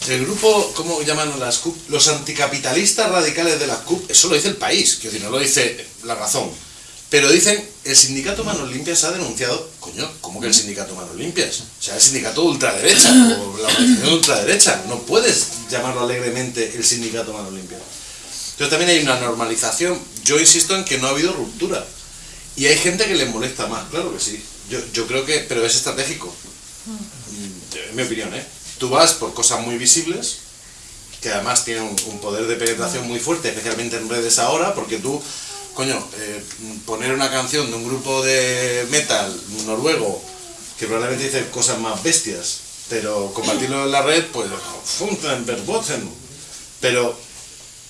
el grupo, ¿cómo llaman las CUP? Los anticapitalistas radicales de las CUP, eso lo dice el país, que no lo dice la razón. Pero dicen, el sindicato Manos Limpias ha denunciado, coño, ¿cómo que el sindicato Manos Limpias? O sea, el sindicato ultraderecha, o la organización ultraderecha, no puedes llamarlo alegremente el sindicato Manos Limpias. Entonces también hay una normalización, yo insisto en que no ha habido ruptura. Y hay gente que les molesta más, claro que sí. Yo, yo creo que, pero es estratégico. Mm, En mi opinión, ¿eh? Tú vas por cosas muy visibles, que además tienen un, un poder de penetración muy fuerte, especialmente en redes ahora, porque tú, coño, eh, poner una canción de un grupo de metal noruego que probablemente dice cosas más bestias, pero compartirlo en la red, pues. Pero,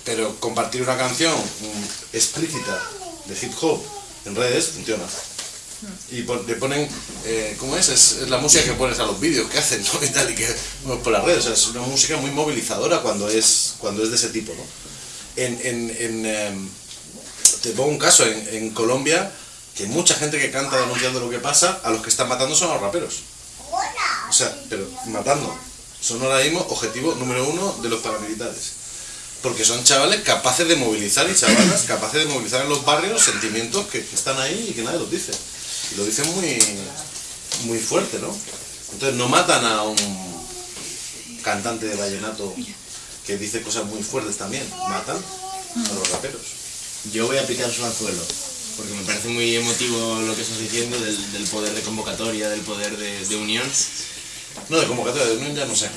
pero compartir una canción mm, explícita de hip hop en redes funciona. Y pon- le ponen, eh, ¿cómo es? es? es la música que pones a los vídeos que hacen, ¿no? Y tal, y que bueno, por las redes. O sea, es una música muy movilizadora cuando es, cuando es de ese tipo, ¿no? En, en, en, em, te pongo un caso, en, en Colombia, que mucha gente que canta denunciando lo que pasa, a los que están matando son a los raperos. O sea, pero matando. Son ahora mismo objetivo número uno de los paramilitares. Porque son chavales capaces de movilizar y chavalas capaces de movilizar en los barrios sentimientos que, están ahí y que nadie los dice. Y lo dicen muy, muy fuerte, ¿no? Entonces no matan a un cantante de vallenato que dice cosas muy fuertes también, matan a los raperos. Yo voy a aplicar su anzuelo, porque me parece muy emotivo lo que estás diciendo del, del poder de convocatoria, del poder de, de unión. No, de convocatoria de unión ya no sé.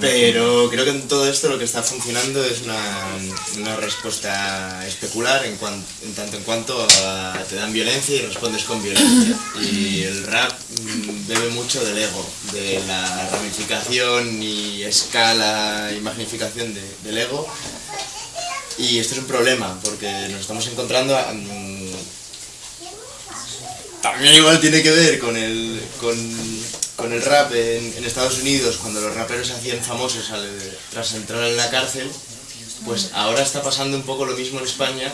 Pero creo que en todo esto lo que está funcionando es una, una respuesta especular en, cuan- en tanto en cuanto a- te dan violencia y respondes con violencia. Y el rap mm, bebe mucho del ego, de la ramificación y escala y magnificación de- del ego. Y esto es un problema, porque nos estamos encontrando... mm, también igual tiene que ver con el, con, el rap en, Estados Unidos, cuando los raperos se hacían famosos tras entrar en la cárcel, pues ahora está pasando un poco lo mismo en España,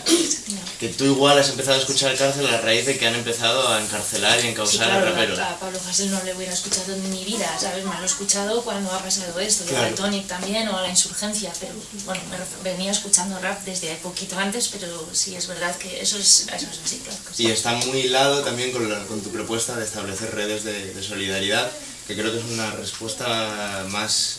que tú igual has empezado a escuchar cárcel a raíz de que han empezado a encarcelar y a Sí, encausar claro, a raperos. a Pablo Hasél no le hubiera escuchado en mi vida, ¿sabes? Me lo he escuchado cuando ha pasado esto, de Claro. Baltonic también, o la insurgencia, pero bueno, me venía escuchando rap desde poquito antes, pero sí es verdad que eso es, eso es así, claro. Y está muy hilado también con, la- con tu propuesta de establecer redes de, de solidaridad, que creo que es una respuesta más,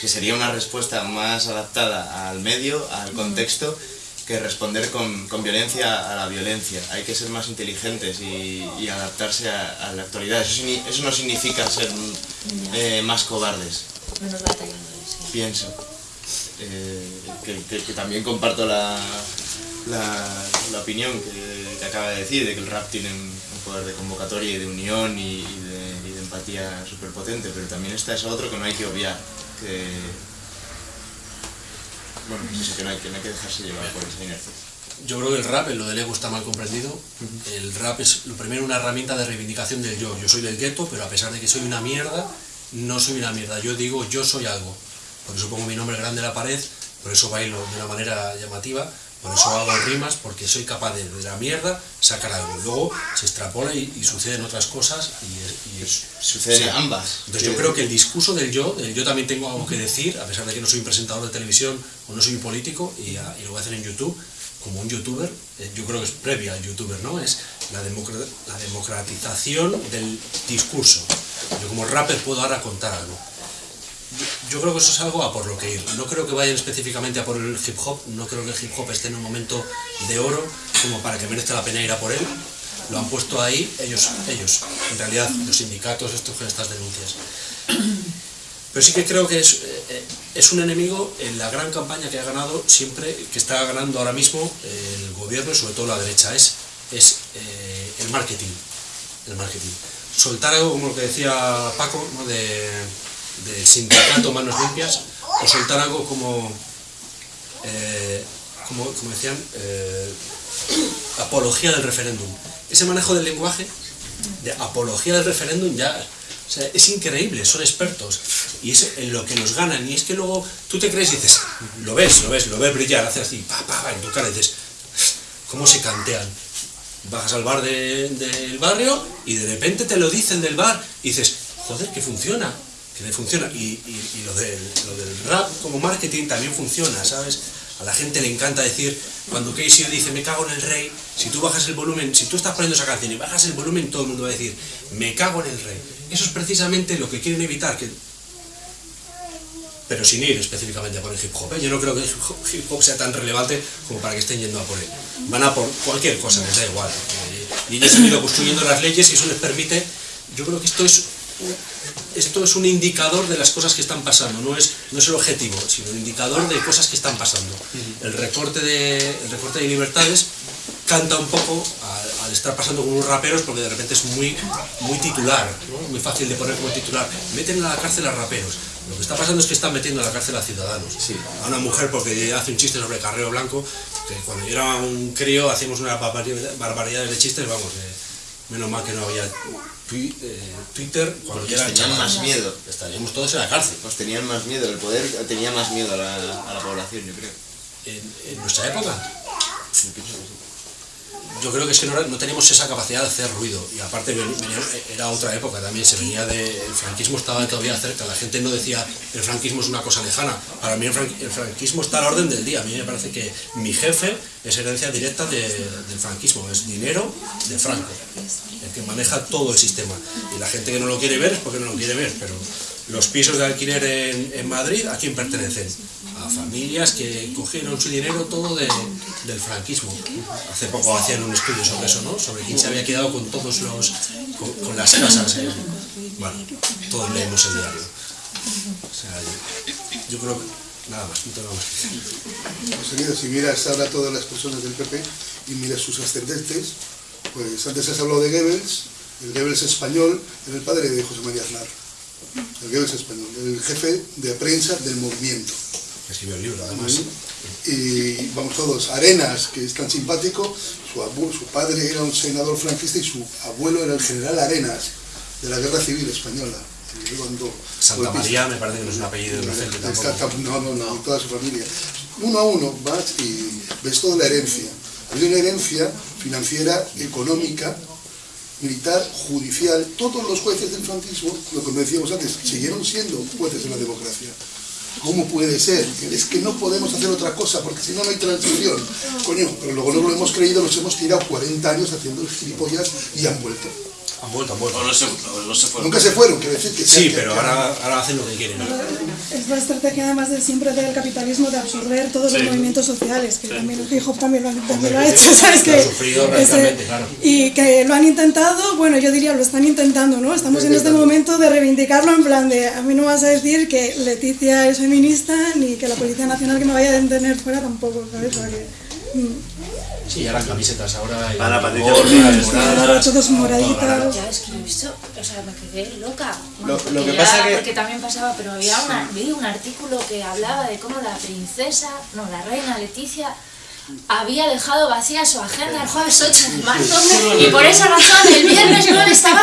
que sería una respuesta más adaptada al medio, al contexto, que responder con, con violencia a la violencia. Hay que ser más inteligentes y, y adaptarse a, a la actualidad. Eso, no significa ser eh, más cobardes, Menos batallando, sí. pienso. Eh, que, que- que también comparto la, la, la opinión que, que acaba de decir, de que el rap tiene un un poder de convocatoria y de unión y, y de, y de empatía súper potente, pero también está eso otro que no hay que obviar, que... Bueno, que no hay que, no hay que dejarse llevar por esa inercia. Yo creo que el rap, lo del ego está mal comprendido. El rap es lo primero una herramienta de reivindicación del yo. Yo soy del gueto, pero a pesar de que soy una mierda, no soy una mierda. Yo digo yo soy algo. Por eso pongo mi nombre grande en la pared, por eso bailo de una manera llamativa, Por eso hago rimas, porque soy capaz de, de la mierda sacar algo. Luego se extrapola y, y suceden otras cosas y, y Suceden sí. ambas. Entonces yo creo que el discurso del yo, del yo también tengo algo que decir, a pesar de que no soy un presentador de televisión o no soy un político, y, a- y lo voy a hacer en YouTube, como un youtuber, eh, yo creo que es previa al youtuber, ¿no? Es la, la democratización del discurso. Yo como rapper puedo ahora contar algo. Yo, creo que eso es algo a por lo que ir. No creo que vayan específicamente a por el hip hop, no creo que el hip hop esté en un momento de oro como para que merezca la pena ir a por él. Lo han puesto ahí ellos, ellos, en realidad los sindicatos estos con estas denuncias. Pero sí que creo que es, eh, es un enemigo en la gran campaña que ha ganado siempre, que está ganando ahora mismo el gobierno y sobre todo la derecha, es, es eh, el marketing. El marketing. Soltar algo como lo que decía Paco, ¿no? de, del sindicato Manos Limpias, o soltar algo como, eh, como, como decían, eh, apología del referéndum. Ese manejo del lenguaje, de apología del referéndum, ya es increíble, son expertos. Y es en lo que nos ganan. Y es que luego tú te crees y dices, lo ves, lo ves, lo ves brillar, hace así, pa, pa, pa, en tu cara y dices, ¿cómo se cantean? Bajas al bar de- del barrio y de repente te lo dicen del bar y dices, joder, que funciona, que le funciona. Y, y- y lo, del, lo del rap como marketing también funciona, ¿sabes? A la gente le encanta decir, cuando Casey dice, me cago en el rey, si tú bajas el volumen, si tú estás poniendo esa canción y bajas el volumen, todo el mundo va a decir, me cago en el rey. Eso es precisamente lo que quieren evitar, que pero sin ir específicamente a por el hip hop. ¿eh? Yo no creo que el hip hop- sea tan relevante como para que estén yendo a por él. Van a por cualquier cosa, les da igual. Eh, Y ellos han ido construyendo las leyes y eso les permite. Yo creo que esto es esto es un indicador de las cosas que están pasando, no es, no es el objetivo, sino un indicador de cosas que están pasando. El recorte de, el recorte de libertades canta un poco al, al estar pasando con unos raperos porque de repente es muy, muy titular, ¿no? muy fácil de poner como titular. Meten a la cárcel a raperos. Lo que está pasando es que están metiendo a la cárcel a ciudadanos. A una mujer porque hace un chiste sobre carreo blanco, que cuando yo era un crío hacíamos unas barbaridad- barbaridades de chistes, vamos, eh, menos mal que no había Twitter cuando era tenían más miedo. Estaríamos todos en la cárcel. Pues tenían más miedo, el poder tenía más miedo a la, a la población, yo creo. En, en nuestra época. Yo creo que es que no, no teníamos esa capacidad de hacer ruido y aparte era otra época también, se venía de... El franquismo estaba todavía cerca, la gente no decía el franquismo es una cosa lejana. Para mí el, fran- el franquismo está a la orden del día, a mí me parece que mi jefe es herencia directa de- del franquismo, es dinero de Franco, el que maneja todo el sistema. Y la gente que no lo quiere ver es porque no lo quiere ver, pero los pisos de alquiler en Madrid, ¿a quién pertenecen? Familias que cogieron su dinero todo de- del franquismo. Hace poco hacían un estudio sobre eso, ¿no? Sobre quién se había quedado con todos los. con, con las casas. en- bueno, todos leemos el diario. O sea, yo, creo que. Nada más, no más. Pues, si miras ahora todas las personas del PP y miras sus ascendentes, pues antes has hablado de Goebbels, el Goebbels español era el padre de José María Aznar, el Goebbels español, el jefe de prensa del movimiento. Escribió el libro, además. Y vamos todos, Arenas, que es tan simpático, su, abu- su padre era un senador franquista y su abuelo era el general Arenas, de la Guerra Civil Española. cuando Santa. María me parece que no es un apellido inocente Está- tampoco. no, no, no, y toda su familia. Uno a uno vas y ves toda la herencia. Hay una herencia financiera, económica, militar, judicial. Todos los jueces del franquismo, lo que decíamos antes, siguieron siendo jueces de la democracia. ¿Cómo puede ser? Es que no podemos hacer otra cosa, porque si no, no hay transición. Coño, pero luego no lo hemos creído, nos hemos tirado 40 años haciendo gilipollas y han vuelto. Han vuelto, han vuelto. No se, no se fueron. Nunca se fueron, quiero decir que... Sí, que- pero que- ahora, ahora hacen lo que quieren. Es la estrategia además de siempre del capitalismo de absorber todos los movimientos sociales, que también el hip hop también lo, también lo ha hecho, ¿sabes? Lo Que ha sufrido ese- claro. y que lo han intentado, bueno, yo diría, lo están intentando, ¿no? Estamos en este momento de reivindicarlo en plan de, a mí no vas a decir que Leticia es feminista, ni que la Policía Nacional que me vaya a detener fuera tampoco, ¿sabes? O sea que, mm, Sí, ya las camisetas ahora. y- Para Patricia moradas, todos todo moraditas. Ya es que lo he visto, o sea, me quedé loca. Lo- Bueno, lo porque que ya- pasa que- Porque también pasaba, pero había una, vi un artículo que hablaba de cómo la princesa, no, la reina Leticia había dejado vacía su agenda el jueves 8 de marzo y por esa razón el viernes 9 estaba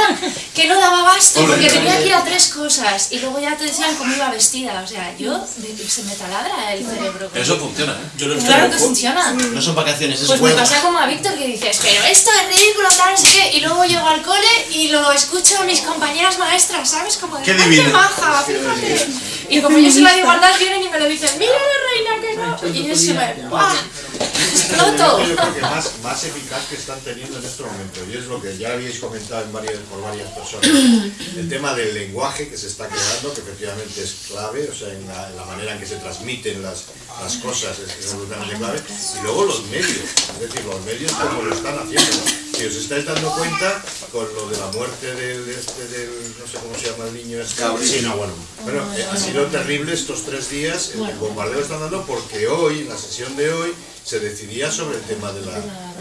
que no daba basto porque tenía que ir a tres cosas y luego ya te decían cómo iba vestida. O sea, yo se me taladra el cerebro. Pero eso funciona, ¿eh? Yo lo Claro que funciona. No son vacaciones, es Pues me pasa como a Víctor que dices, pero esto es ridículo, tal, no sé qué, y luego llego al cole y lo escucho a mis compañeras maestras, ¿sabes? Como de, Qué "Ay, qué divino". maja, fíjate. Y como yo soy la de igualdad, vienen y me lo dicen, mira la reina que no. Y yo se me, ¡buah! Exploto. Yo creo que más, más eficaz que están teniendo en este momento, y es lo que ya habéis comentado en varias, por varias personas, el tema del lenguaje que se está creando, que efectivamente es clave, o sea, en la, en la manera en que se transmiten las, las cosas es, absolutamente clave, y luego los medios, es decir, los medios como lo están haciendo, ¿no? Si os estáis dando cuenta con lo de la muerte del, de este, del no sé cómo se llama el niño, este, sí, no, bueno, bueno, eh, ha sido terrible estos tres días, el, bombardeo están dando, porque hoy, en la sesión de hoy, se decidía sobre el tema de la,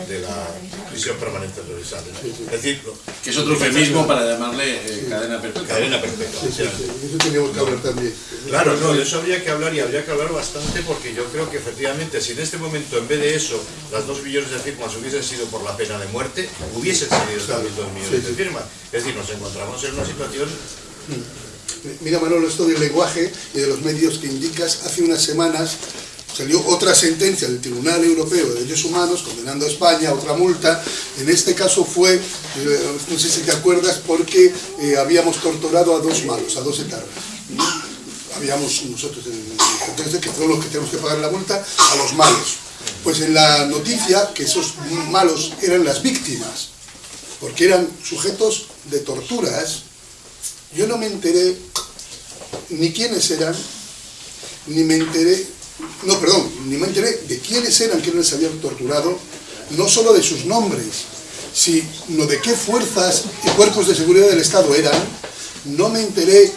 de la prisión permanente revisable. Es decir, lo- Que es otro eufemismo para llamarle eh, cadena perpetua. cadena perpetua. Sí, sí, sí, eso teníamos que hablar también. Claro, no, de eso habría que hablar y habría que hablar bastante porque yo creo que efectivamente si en este momento en vez de eso las dos millones de firmas hubiesen sido por la pena de muerte, hubiesen salido también dos millones Sí, sí. de firmas. Es decir, nos encontramos en una situación Mira Manolo, esto del lenguaje y de los medios que indicas, hace unas semanas salió otra sentencia del Tribunal Europeo de Derechos Humanos condenando a España a otra multa. En este caso fue, eh, no sé si te acuerdas, porque eh, habíamos torturado a dos malos, a dos etarras. Habíamos nosotros, en- entonces, que son los que tenemos que pagar la multa a los malos. Pues en la noticia que esos malos eran las víctimas, porque eran sujetos de torturas, yo no me enteré ni quiénes eran, ni me enteré, no, perdón, ni me enteré de quiénes eran que les habían torturado, no solo de sus nombres, sino de qué fuerzas y cuerpos de seguridad del Estado eran, no me enteré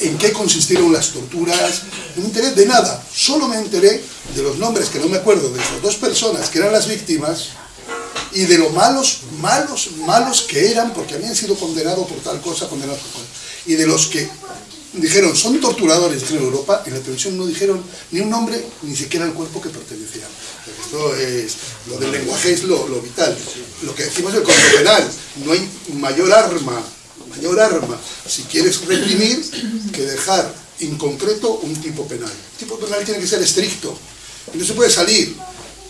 en qué consistieron las torturas, no me enteré de nada, solo me enteré de los nombres que no me acuerdo de esas dos personas que eran las víctimas y de lo malos, malos, malos que eran porque habían sido condenados por tal cosa, condenados por tal. Y de los que dijeron son torturadores en Europa, en la televisión no dijeron ni un nombre, ni siquiera el cuerpo que pertenecían. Esto es, lo del lenguaje es lo, vital. Lo que decimos del Código Penal, no hay mayor arma, mayor arma, si quieres reprimir, que dejar inconcreto un tipo penal. El tipo penal tiene que ser estricto, no se puede salir,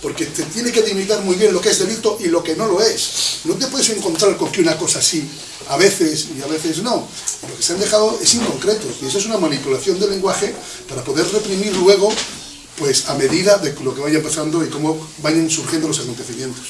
porque te tiene que delimitar muy bien lo que es delito y lo que no lo es. No te puedes encontrar con que una cosa sí, a veces y a veces no. Lo que se han dejado es inconcreto y eso es una manipulación del lenguaje para poder reprimir luego, pues a medida de lo que vaya pasando y cómo vayan surgiendo los acontecimientos.